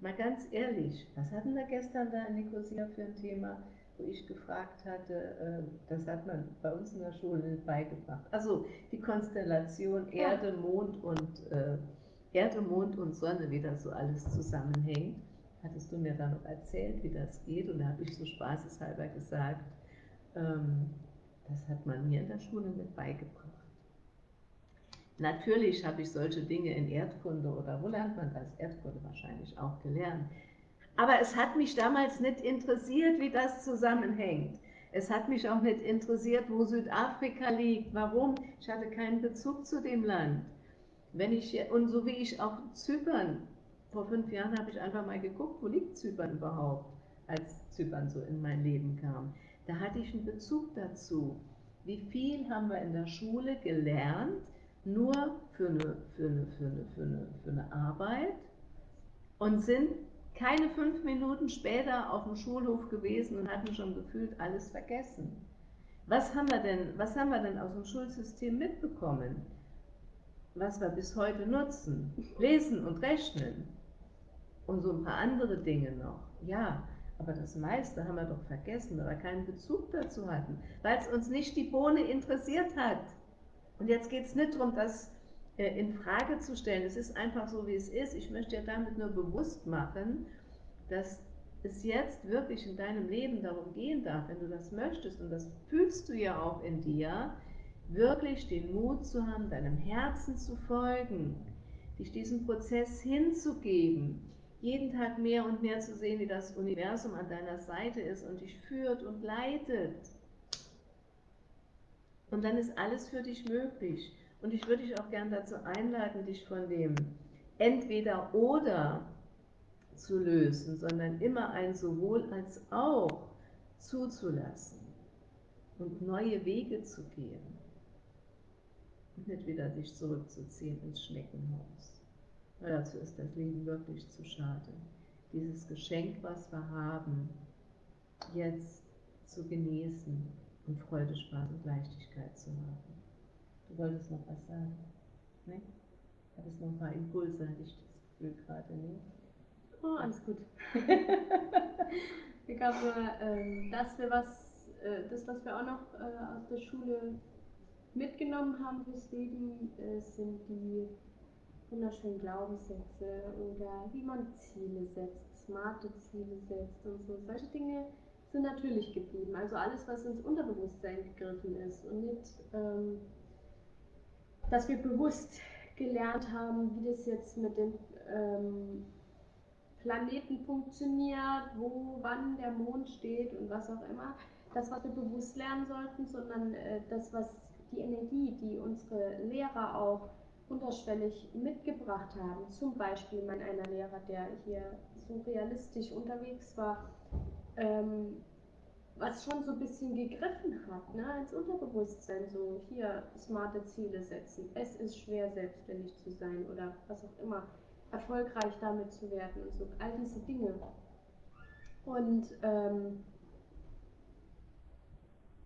Mal ganz ehrlich, was hatten wir gestern da in Nicosia für ein Thema, wo ich gefragt hatte, äh, das hat man bei uns in der Schule nicht beigebracht. Also die Konstellation Erde, Mond und äh, Erde, Mond und Sonne, wie das so alles zusammenhängt, hattest du mir dann noch erzählt, wie das geht. Und da habe ich so spaßeshalber gesagt, ähm, das hat man mir in der Schule nicht beigebracht. Natürlich habe ich solche Dinge in Erdkunde oder wo lernt man das? Erdkunde wahrscheinlich auch gelernt. Aber es hat mich damals nicht interessiert, wie das zusammenhängt. Es hat mich auch nicht interessiert, wo Südafrika liegt. Warum? Ich hatte keinen Bezug zu dem Land. Wenn ich, und so wie ich auch Zypern, vor fünf Jahren habe ich einfach mal geguckt, wo liegt Zypern überhaupt, als Zypern so in mein Leben kam. Da hatte ich einen Bezug dazu. Wie viel haben wir in der Schule gelernt, nur für eine, für eine, für eine, für eine, für eine Arbeit und sind keine fünf Minuten später auf dem Schulhof gewesen und hatten schon gefühlt alles vergessen. Was haben wir denn, was haben wir denn aus dem Schulsystem mitbekommen, was wir bis heute nutzen? Lesen und Rechnen und so ein paar andere Dinge noch. Ja, aber das meiste haben wir doch vergessen, weil wir keinen Bezug dazu hatten, weil es uns nicht die Bohne interessiert hat. Und jetzt geht es nicht darum, das äh, in Frage zu stellen. Es ist einfach so, wie es ist. Ich möchte dir damit nur bewusst machen, dass es jetzt wirklich in deinem Leben darum gehen darf, wenn du das möchtest, und das fühlst du ja auch in dir, wirklich den Mut zu haben, deinem Herzen zu folgen, dich diesem Prozess hinzugeben, jeden Tag mehr und mehr zu sehen, wie das Universum an deiner Seite ist und dich führt und leitet. Und dann ist alles für dich möglich. Und ich würde dich auch gern dazu einladen, dich von dem entweder oder zu lösen, sondern immer ein sowohl als auch zuzulassen und neue Wege zu gehen und nicht wieder dich zurückzuziehen ins Schneckenhaus. Weil dazu ist das Leben wirklich zu schade. Dieses Geschenk, was wir haben, jetzt zu genießen und Freude, Spaß und Leichtigkeit zu haben. Du wolltest noch was sagen? Ne? Hattest noch ein paar Impulse, hatte ich das Gefühl gerade, ne? Oh, alles gut. ich glaube, ähm, dass wir was, äh, das, was wir auch noch äh, aus der Schule mitgenommen haben fürs Leben, äh, sind die wunderschönen Glaubenssätze oder wie man Ziele setzt, smarte Ziele setzt und so. Solche Dinge sind natürlich geblieben. Also alles, was ins Unterbewusstsein gegriffen ist und nicht, ähm, dass wir bewusst gelernt haben, wie das jetzt mit den ähm, Planeten funktioniert, wo, wann der Mond steht und was auch immer. Das, was wir bewusst lernen sollten, sondern äh, das, was die Energie, die unsere Lehrer auch unterschwellig mitgebracht haben. Zum Beispiel mein einer Lehrer, der hier so realistisch unterwegs war, ähm, was schon so ein bisschen gegriffen hat, ne, ins Unterbewusstsein, so hier smarte Ziele setzen. Es ist schwer, selbstständig zu sein oder was auch immer, erfolgreich damit zu werden und so, all diese Dinge. Und ähm,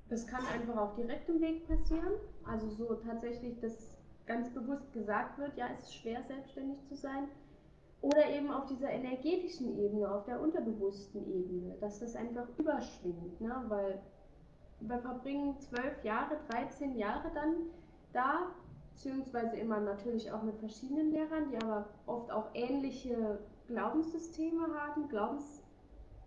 das kann einfach auf direktem Weg passieren, also so tatsächlich, dass ganz bewusst gesagt wird, ja, es ist schwer, selbstständig zu sein oder eben auf dieser energetischen Ebene, auf der unterbewussten Ebene, dass das einfach überschwingt, ne? weil wir verbringen zwölf Jahre, 13 Jahre dann da beziehungsweise immer natürlich auch mit verschiedenen Lehrern, die aber oft auch ähnliche Glaubenssysteme haben. Glaubens,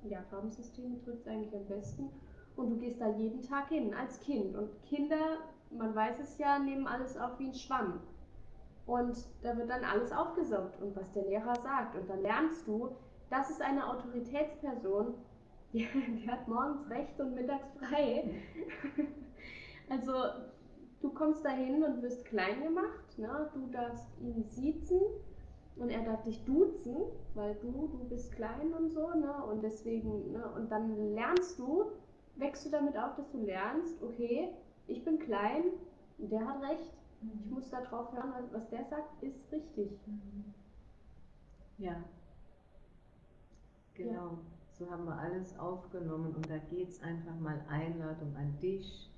ja, Glaubenssysteme trifft es eigentlich am besten. Und du gehst da jeden Tag hin als Kind. Und Kinder, man weiß es ja, nehmen alles auf wie ein Schwamm. Und da wird dann alles aufgesaugt und was der Lehrer sagt. Und dann lernst du, das ist eine Autoritätsperson, die, die hat morgens recht und mittags frei. also du kommst dahin und wirst klein gemacht. Ne? Du darfst ihn siezen und er darf dich duzen, weil du, du bist klein und so. Ne? Und deswegen, ne? und dann lernst du, wächst du damit auf, dass du lernst, okay, ich bin klein, der hat recht. Ich muss darauf hören, was der sagt, ist richtig. Ja. Genau. Ja. So haben wir alles aufgenommen und da geht es einfach mal Einladung an dich.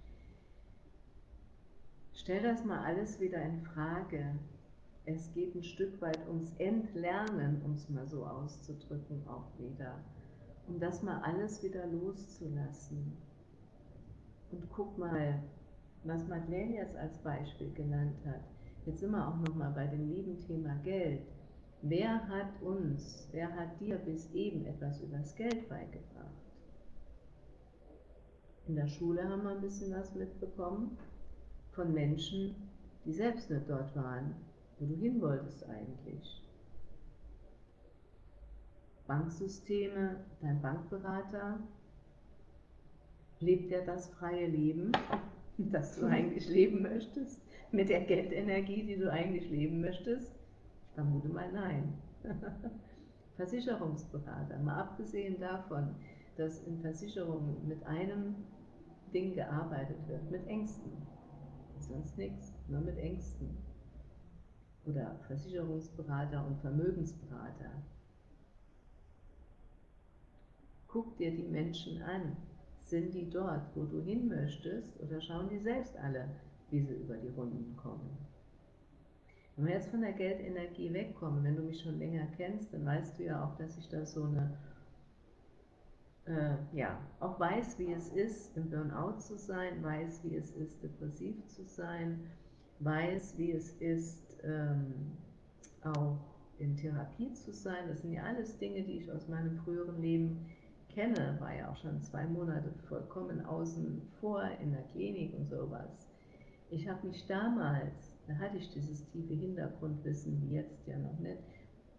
Stell das mal alles wieder in Frage. Es geht ein Stück weit ums Entlernen, um es mal so auszudrücken, auch wieder. Um das mal alles wieder loszulassen. Und guck mal, was Madeleine jetzt als Beispiel genannt hat. Jetzt sind wir auch nochmal bei dem lieben Thema Geld. Wer hat uns, wer hat dir bis eben etwas über das Geld beigebracht? In der Schule haben wir ein bisschen was mitbekommen von Menschen, die selbst nicht dort waren, wo du hin wolltest eigentlich. Banksysteme, dein Bankberater, lebt er das freie Leben, das du eigentlich leben möchtest, mit der Geldenergie, die du eigentlich leben möchtest? Ich vermute mal nein. Versicherungsberater, mal abgesehen davon, dass in Versicherungen mit einem Ding gearbeitet wird, mit Ängsten. Sonst nichts, nur mit Ängsten. Oder Versicherungsberater und Vermögensberater. Guck dir die Menschen an. Sind die dort, wo du hin möchtest, oder schauen die selbst alle, wie sie über die Runden kommen? Wenn wir jetzt von der Geldenergie wegkommen, wenn du mich schon länger kennst, dann weißt du ja auch, dass ich da so eine, äh, ja, auch weiß, wie es ist, im Burnout zu sein, weiß, wie es ist, depressiv zu sein, weiß, wie es ist, ähm, auch in Therapie zu sein. Das sind ja alles Dinge, die ich aus meinem früheren Leben kenne, war ja auch schon zwei Monate vollkommen außen vor in der Klinik und sowas. Ich habe mich damals, da hatte ich dieses tiefe Hintergrundwissen wie jetzt ja noch nicht,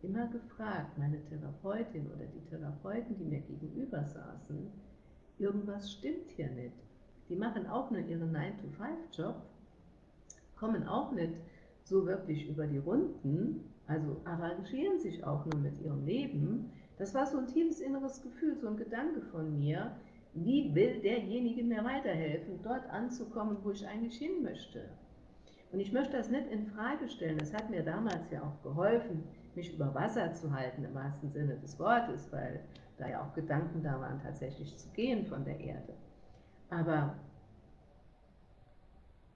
immer gefragt, meine Therapeutin oder die Therapeuten, die mir gegenüber saßen, irgendwas stimmt hier nicht. Die machen auch nur ihren 9-to-5-Job, kommen auch nicht so wirklich über die Runden, also arrangieren sich auch nur mit ihrem Leben, das war so ein tiefes inneres Gefühl, so ein Gedanke von mir, wie will derjenige mir weiterhelfen, dort anzukommen, wo ich eigentlich hin möchte. Und ich möchte das nicht in Frage stellen, das hat mir damals ja auch geholfen, mich über Wasser zu halten, im wahrsten Sinne des Wortes, weil da ja auch Gedanken da waren, tatsächlich zu gehen von der Erde. Aber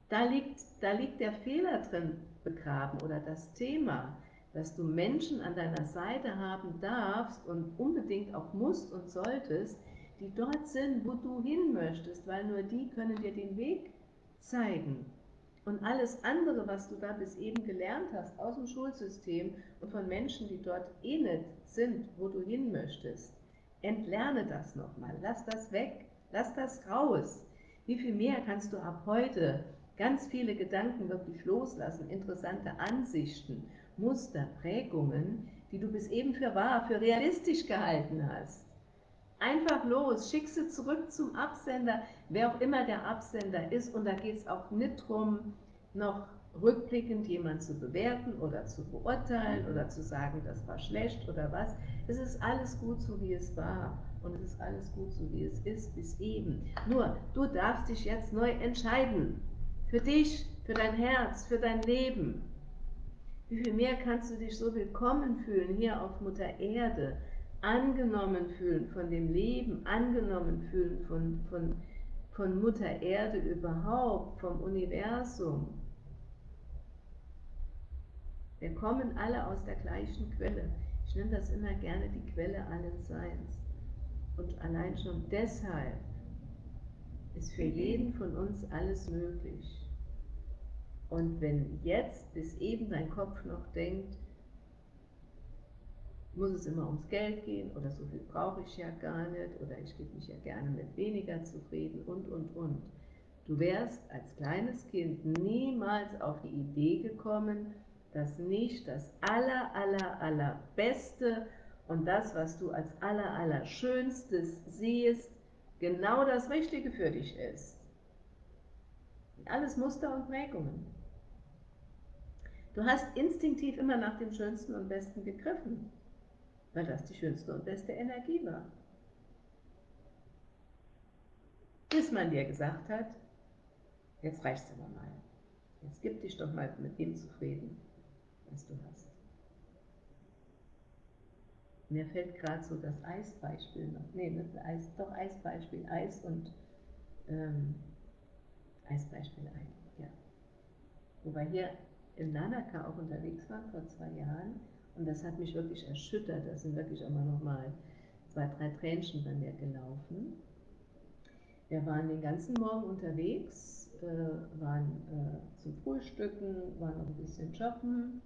da liegt, da liegt der Fehler drin begraben oder das Thema, dass du Menschen an deiner Seite haben darfst und unbedingt auch musst und solltest, die dort sind, wo du hin möchtest, weil nur die können dir den Weg zeigen. Und alles andere, was du da bis eben gelernt hast aus dem Schulsystem und von Menschen, die dort eh nicht sind, wo du hin möchtest, entlerne das nochmal, lass das weg, lass das raus. Wie viel mehr kannst du ab heute ganz viele Gedanken wirklich loslassen, interessante Ansichten Muster, Prägungen, die du bis eben für wahr, für realistisch gehalten hast. Einfach los, schick sie zurück zum Absender, wer auch immer der Absender ist. Und da geht es auch nicht darum, noch rückblickend jemanden zu bewerten oder zu beurteilen oder zu sagen, das war schlecht oder was. Es ist alles gut so, wie es war. Und es ist alles gut so, wie es ist, bis eben. Nur, du darfst dich jetzt neu entscheiden. Für dich, für dein Herz, für dein Leben. Wie viel mehr kannst du dich so willkommen fühlen hier auf Mutter Erde, angenommen fühlen von dem Leben, angenommen fühlen von, von, von Mutter Erde überhaupt, vom Universum. Wir kommen alle aus der gleichen Quelle. Ich nenne das immer gerne die Quelle allen Seins. Und allein schon deshalb ist für jeden von uns alles möglich. Und wenn jetzt bis eben dein Kopf noch denkt, muss es immer ums Geld gehen oder so viel brauche ich ja gar nicht oder ich gebe mich ja gerne mit weniger zufrieden und, und, und. Du wärst als kleines Kind niemals auf die Idee gekommen, dass nicht das aller, aller, aller Beste und das, was du als aller, aller Schönstes siehst, genau das Richtige für dich ist. Alles Muster und Prägungen. Du hast instinktiv immer nach dem Schönsten und Besten gegriffen weil das die schönste und beste Energie war. Bis man dir gesagt hat, jetzt reicht's aber mal. Jetzt gib dich doch mal mit dem zufrieden, was du hast. Mir fällt gerade so das Eisbeispiel noch, nee, nicht Eis, doch Eisbeispiel, Eis und ähm, Eisbeispiel ein, ja. Wo wir hier in Lanaka auch unterwegs waren vor zwei Jahren, und das hat mich wirklich erschüttert. Da sind wirklich immer noch mal zwei, drei Tränchen bei mir gelaufen. Wir waren den ganzen Morgen unterwegs, äh, waren äh, zum Frühstücken, waren noch ein bisschen shoppen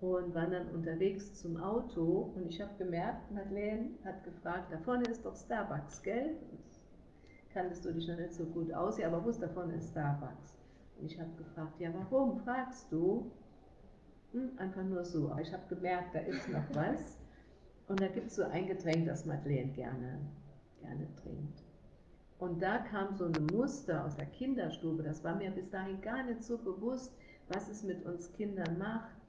und waren dann unterwegs zum Auto. Und ich habe gemerkt, Madeleine hat gefragt, da vorne ist doch Starbucks, gell? Kanntest du dich noch nicht so gut aus, ja, aber wusste, da vorne ist Starbucks. Ich habe gefragt, ja, warum fragst du? Hm, einfach nur so. Aber ich habe gemerkt, da ist noch was. Und da gibt es so ein Getränk, das Madeleine gerne, gerne trinkt. Und da kam so ein Muster aus der Kinderstube, das war mir bis dahin gar nicht so bewusst, was es mit uns Kindern macht,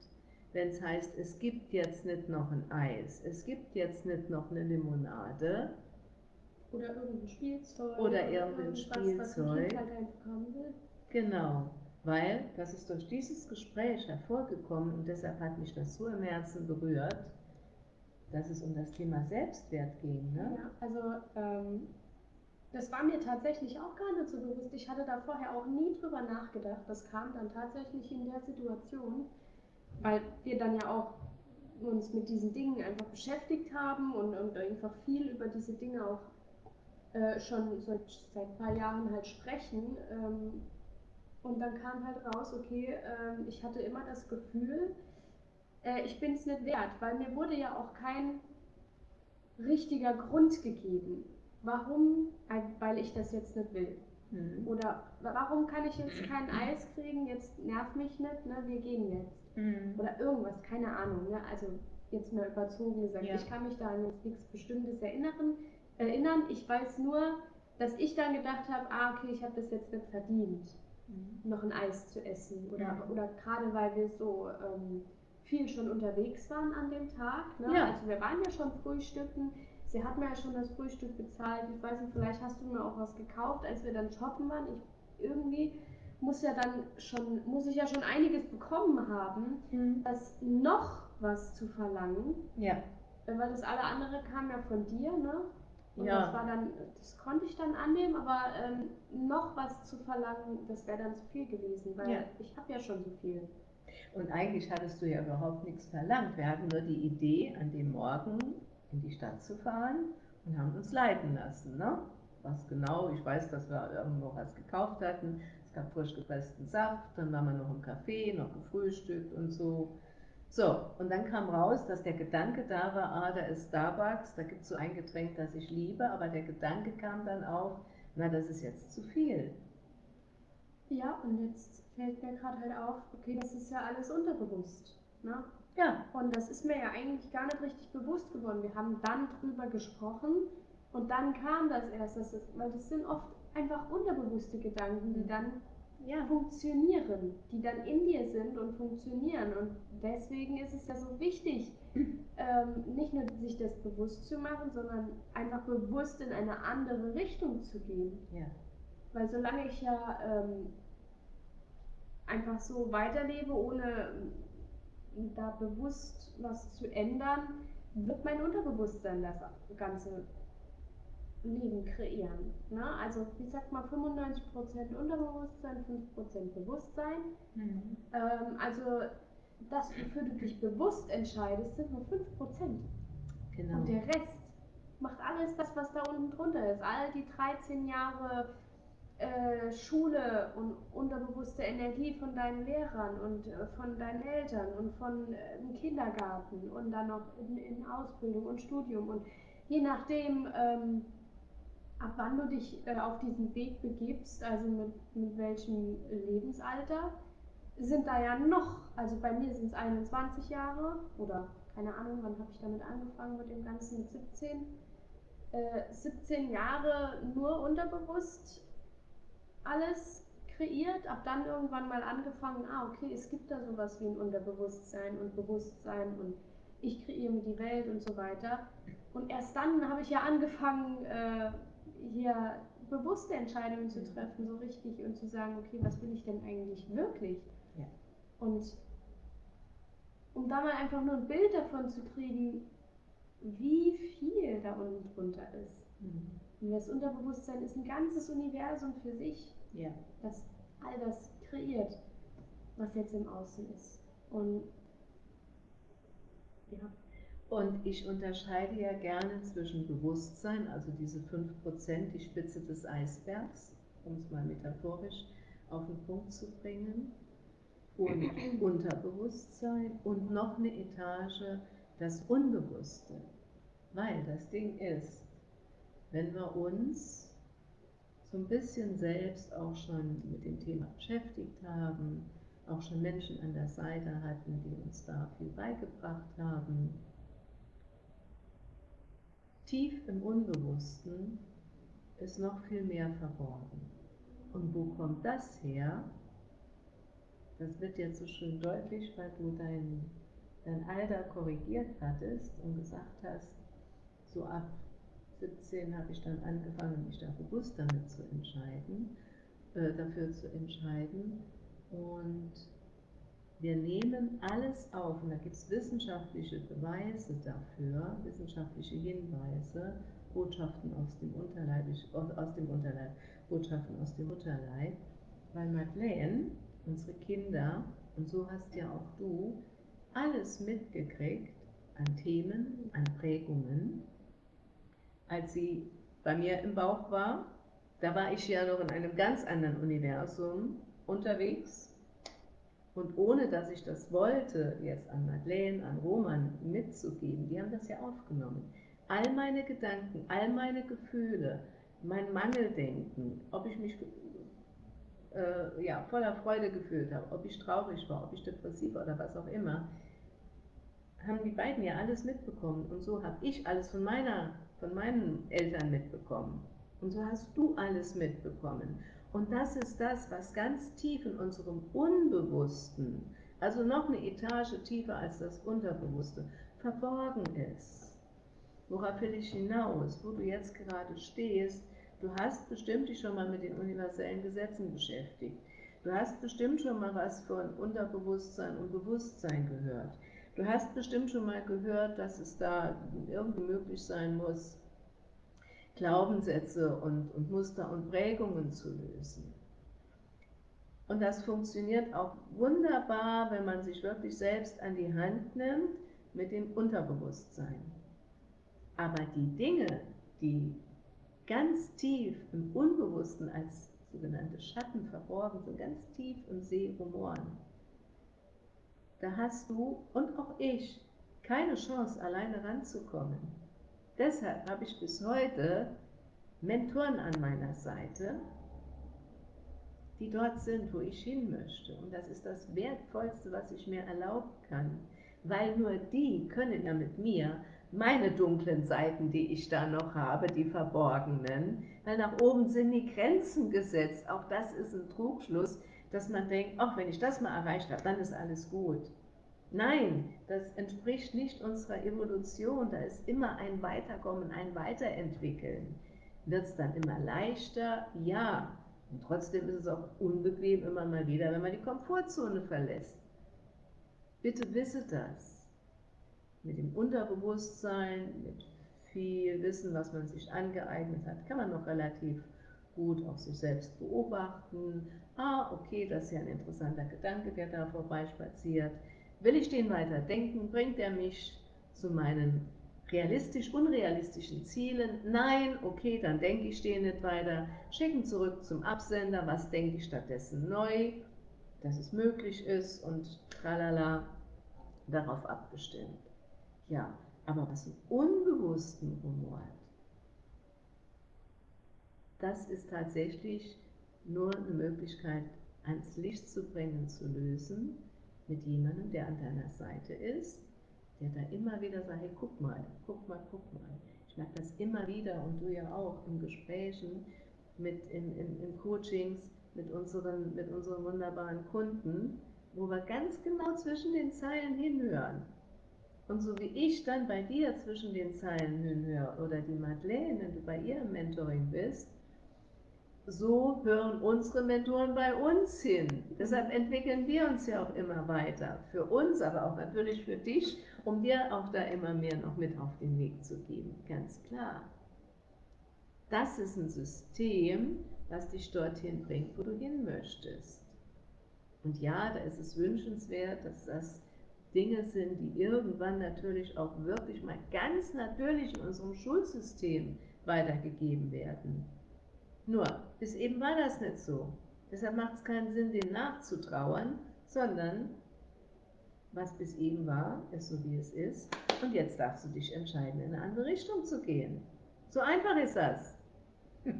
wenn es heißt, es gibt jetzt nicht noch ein Eis, es gibt jetzt nicht noch eine Limonade. Oder irgendein Spielzeug. Oder irgendein Spielzeug. Was ein kind halt bekommen will. Genau weil das ist durch dieses Gespräch hervorgekommen und deshalb hat mich das so im Herzen berührt, dass es um das Thema Selbstwert ging. Ne? Ja, also ähm, das war mir tatsächlich auch gar nicht so bewusst. Ich hatte da vorher auch nie drüber nachgedacht. Das kam dann tatsächlich in der Situation, weil wir dann ja auch uns mit diesen Dingen einfach beschäftigt haben und, und einfach viel über diese Dinge auch äh, schon seit, seit ein paar Jahren halt sprechen. Ähm, und dann kam halt raus, okay, äh, ich hatte immer das Gefühl, äh, ich bin es nicht wert, weil mir wurde ja auch kein richtiger Grund gegeben. Warum? Weil ich das jetzt nicht will. Mhm. Oder warum kann ich jetzt kein Eis kriegen? Jetzt nerv mich nicht, ne? wir gehen jetzt. Mhm. Oder irgendwas, keine Ahnung. Ne? Also jetzt mal überzogen gesagt, ja. ich kann mich da an nichts Bestimmtes erinnern. erinnern. Ich weiß nur, dass ich dann gedacht habe, ah, okay, ich habe das jetzt nicht verdient mhm. noch ein Eis zu essen. Oder, mhm. oder gerade weil wir so ähm, viel schon unterwegs waren an dem Tag. Ne? Ja. Also wir waren ja schon frühstücken. Sie hat mir ja schon das Frühstück bezahlt. Ich weiß nicht, vielleicht hast du mir auch was gekauft, als wir dann shoppen waren. Ich irgendwie muss ja dann schon, muss ich ja schon einiges bekommen haben, mhm. das noch was zu verlangen. Ja. Weil das alle andere kam ja von dir, ne? Und ja. das war dann, das konnte ich dann annehmen, aber ähm, noch was zu verlangen, das wäre dann zu viel gewesen, weil ja. ich habe ja schon so viel. Und eigentlich hattest du ja überhaupt nichts verlangt. Wir hatten nur die Idee, an dem Morgen in die Stadt zu fahren und haben uns leiten lassen. Ne? Was genau, ich weiß, dass wir irgendwo was gekauft hatten. Es gab frisch gepressten Saft, dann waren wir noch im Café, noch gefrühstückt und so. So, und dann kam raus, dass der Gedanke da war, ah, da ist Starbucks, da gibt es so ein Getränk, das ich liebe, aber der Gedanke kam dann auch, na, das ist jetzt zu viel. Ja, und jetzt fällt mir gerade halt auf, okay, das ist ja alles unterbewusst. Ne? Ja. Und das ist mir ja eigentlich gar nicht richtig bewusst geworden. Wir haben dann drüber gesprochen und dann kam das erst, das ist, weil das sind oft einfach unterbewusste Gedanken, die mhm. dann ja. funktionieren, die dann in dir sind und funktionieren. Und deswegen ist es ja so wichtig, ähm, nicht nur sich das bewusst zu machen, sondern einfach bewusst in eine andere Richtung zu gehen. Ja. Weil solange ich ja ähm, einfach so weiterlebe, ohne ähm, da bewusst was zu ändern, wird mein Unterbewusstsein das Ganze Leben kreieren. Ne? Also wie sagt man, 95% Unterbewusstsein, 5% Bewusstsein. Mhm. Ähm, also das, wofür du dich bewusst entscheidest, sind nur 5%. Genau. Und der Rest macht alles das, was da unten drunter ist. All die 13 Jahre äh, Schule und unterbewusste Energie von deinen Lehrern und äh, von deinen Eltern und von äh, dem Kindergarten und dann noch in, in, Ausbildung und Studium und je nachdem, ähm, ab wann du dich äh, auf diesen Weg begibst, also mit, mit welchem Lebensalter, sind da ja noch, also bei mir sind es 21 Jahre oder keine Ahnung, wann habe ich damit angefangen mit dem Ganzen mit 17. 17 Jahre nur unterbewusst alles kreiert, ab dann irgendwann mal angefangen, ah, okay, es gibt da sowas wie ein Unterbewusstsein und Bewusstsein und ich kreiere mir die Welt und so weiter. Und erst dann habe ich ja angefangen, äh, hier bewusste Entscheidungen zu treffen, so richtig und zu sagen, okay, was will ich denn eigentlich wirklich? Ja. Und um da mal einfach nur ein Bild davon zu kriegen, wie viel da unten drunter ist. Mhm. Und das Unterbewusstsein ist ein ganzes Universum für sich, ja. das all das kreiert, was jetzt im Außen ist. Und ja. Und ich unterscheide ja gerne zwischen Bewusstsein, also diese 5%, die Spitze des Eisbergs, um es mal metaphorisch auf den Punkt zu bringen, und Unterbewusstsein und noch eine Etage das Unbewusste. Weil das Ding ist, wenn wir uns so ein bisschen selbst auch schon mit dem Thema beschäftigt haben, auch schon Menschen an der Seite hatten, die uns da viel beigebracht haben, tief im Unbewussten ist noch viel mehr verborgen. Und wo kommt das her? Das wird jetzt so schön deutlich, weil du dein, dein Alter korrigiert hattest und gesagt hast, so ab 17 habe ich dann angefangen, mich da bewusst damit zu entscheiden, äh, dafür zu entscheiden. Und wir nehmen alles auf, und da gibt es wissenschaftliche Beweise dafür, wissenschaftliche Hinweise, Botschaften aus dem Unterleib, aus dem Unterleib, Botschaften aus dem Mutterleib, weil Madeleine, unsere Kinder, und so hast ja auch du, alles mitgekriegt an Themen, an Prägungen, als sie bei mir im Bauch war. Da war ich ja noch in einem ganz anderen Universum unterwegs. Und ohne dass ich das wollte, jetzt an Madeleine, an Roman mitzugeben, die haben das ja aufgenommen. All meine Gedanken, all meine Gefühle, mein Mangeldenken, ob ich mich äh, ja, voller Freude gefühlt habe, ob ich traurig war, ob ich depressiv war oder was auch immer, haben die beiden ja alles mitbekommen. Und so habe ich alles von meiner von meinen Eltern mitbekommen. Und so hast du alles mitbekommen. Und das ist das, was ganz tief in unserem Unbewussten, also noch eine Etage tiefer als das Unterbewusste, verborgen ist. Worauf will ich hinaus? Wo du jetzt gerade stehst, du hast bestimmt dich schon mal mit den universellen Gesetzen beschäftigt. Du hast bestimmt schon mal was von Unterbewusstsein und Bewusstsein gehört. Du hast bestimmt schon mal gehört, dass es da irgendwie möglich sein muss, Glaubenssätze und, und Muster und Prägungen zu lösen. Und das funktioniert auch wunderbar, wenn man sich wirklich selbst an die Hand nimmt mit dem Unterbewusstsein. Aber die Dinge, die ganz tief im Unbewussten als sogenannte Schatten verborgen sind, ganz tief im See rumoren, da hast du und auch ich keine Chance, alleine ranzukommen. Deshalb habe ich bis heute Mentoren an meiner Seite, die dort sind, wo ich hin möchte. Und das ist das Wertvollste, was ich mir erlauben kann, weil nur die können ja mit mir meine dunklen Seiten, die ich da noch habe, die verborgenen, weil nach oben sind die Grenzen gesetzt. Auch das ist ein Trugschluss, dass man denkt, ach, wenn ich das mal erreicht habe, dann ist alles gut. Nein, das entspricht nicht unserer Evolution. Da ist immer ein Weiterkommen, ein Weiterentwickeln. Wird es dann immer leichter? Ja. Und trotzdem ist es auch unbequem immer mal wieder, wenn man die Komfortzone verlässt. Bitte wisse das. Mit dem Unterbewusstsein, mit viel Wissen, was man sich angeeignet hat, kann man noch relativ gut auf sich selbst beobachten. Ah, okay, das ist ja ein interessanter Gedanke, der da vorbeispaziert. Will ich den weiter denken, bringt er mich zu meinen realistisch unrealistischen Zielen. Nein, okay, dann denke ich den nicht weiter. Schicken zurück zum Absender, was denke ich stattdessen neu, dass es möglich ist und tralala, darauf abgestimmt. Ja, aber was einen unbewussten Humor hat, das ist tatsächlich nur eine Möglichkeit, ans Licht zu bringen, zu lösen, mit jemandem, der an deiner Seite ist, der da immer wieder sagt, hey, guck mal, guck mal, guck mal. Ich merke das immer wieder und du ja auch in Gesprächen, mit in, in, in Coachings mit unseren, mit unseren wunderbaren Kunden, wo wir ganz genau zwischen den Zeilen hinhören. Und so wie ich dann bei dir zwischen den Zeilen hinhöre oder die Madeleine, wenn du bei ihr im Mentoring bist, so hören unsere Mentoren bei uns hin. Deshalb entwickeln wir uns ja auch immer weiter. Für uns, aber auch natürlich für dich, um dir auch da immer mehr noch mit auf den Weg zu geben. Ganz klar. Das ist ein System, das dich dorthin bringt, wo du hin möchtest. Und ja, da ist es wünschenswert, dass das Dinge sind, die irgendwann natürlich auch wirklich mal ganz natürlich in unserem Schulsystem weitergegeben werden. Nur, bis eben war das nicht so. Deshalb macht es keinen Sinn, dem nachzutrauern, sondern was bis eben war, ist so wie es ist. Und jetzt darfst du dich entscheiden, in eine andere Richtung zu gehen. So einfach ist das.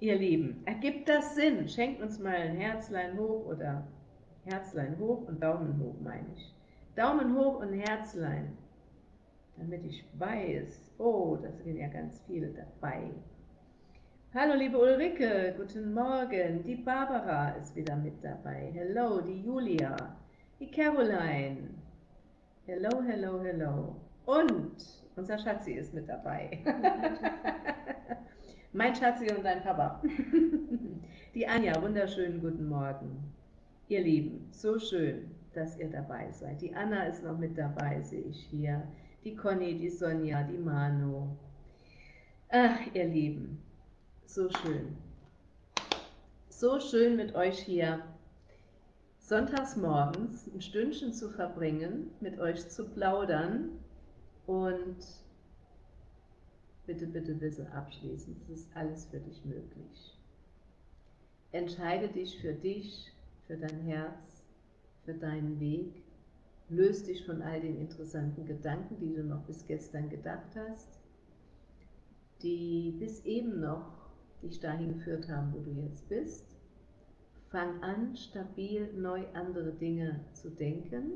Ihr Lieben, ergibt das Sinn? Schenkt uns mal ein Herzlein hoch oder Herzlein hoch und Daumen hoch, meine ich. Daumen hoch und Herzlein, damit ich weiß, oh, da sind ja ganz viele dabei. Hallo liebe Ulrike, guten Morgen. Die Barbara ist wieder mit dabei. Hello, die Julia, die Caroline. Hello, hello, hello. Und unser Schatzi ist mit dabei. mein Schatzi und dein Papa. die Anja, wunderschönen guten Morgen. Ihr Lieben, so schön, dass ihr dabei seid. Die Anna ist noch mit dabei, sehe ich hier. Die Conny, die Sonja, die Manu. Ach, ihr Lieben, so schön. So schön mit euch hier sonntags morgens ein Stündchen zu verbringen, mit euch zu plaudern und bitte, bitte, bitte abschließend, es ist alles für dich möglich. Entscheide dich für dich, für dein Herz, für deinen Weg. Löse dich von all den interessanten Gedanken, die du noch bis gestern gedacht hast, die bis eben noch dich dahin geführt haben, wo du jetzt bist. Fang an, stabil neu andere Dinge zu denken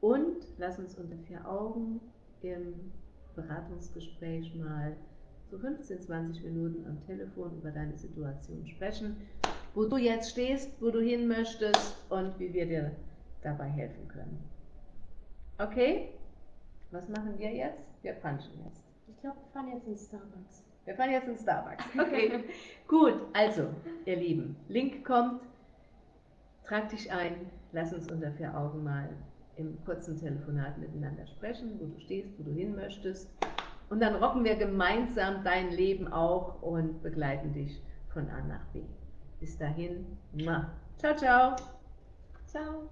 und lass uns unter vier Augen im Beratungsgespräch mal so 15, 20 Minuten am Telefon über deine Situation sprechen, wo du jetzt stehst, wo du hin möchtest und wie wir dir dabei helfen können. Okay? Was machen wir jetzt? Wir punchen jetzt. Ich glaube, wir fahren jetzt in Starbucks. Wir fahren jetzt in Starbucks. Okay, gut. Also, ihr Lieben, Link kommt. Trag dich ein. Lass uns unter vier Augen mal im kurzen Telefonat miteinander sprechen, wo du stehst, wo du hin möchtest. Und dann rocken wir gemeinsam dein Leben auch und begleiten dich von A nach B. Bis dahin. Ciao, ciao. Ciao.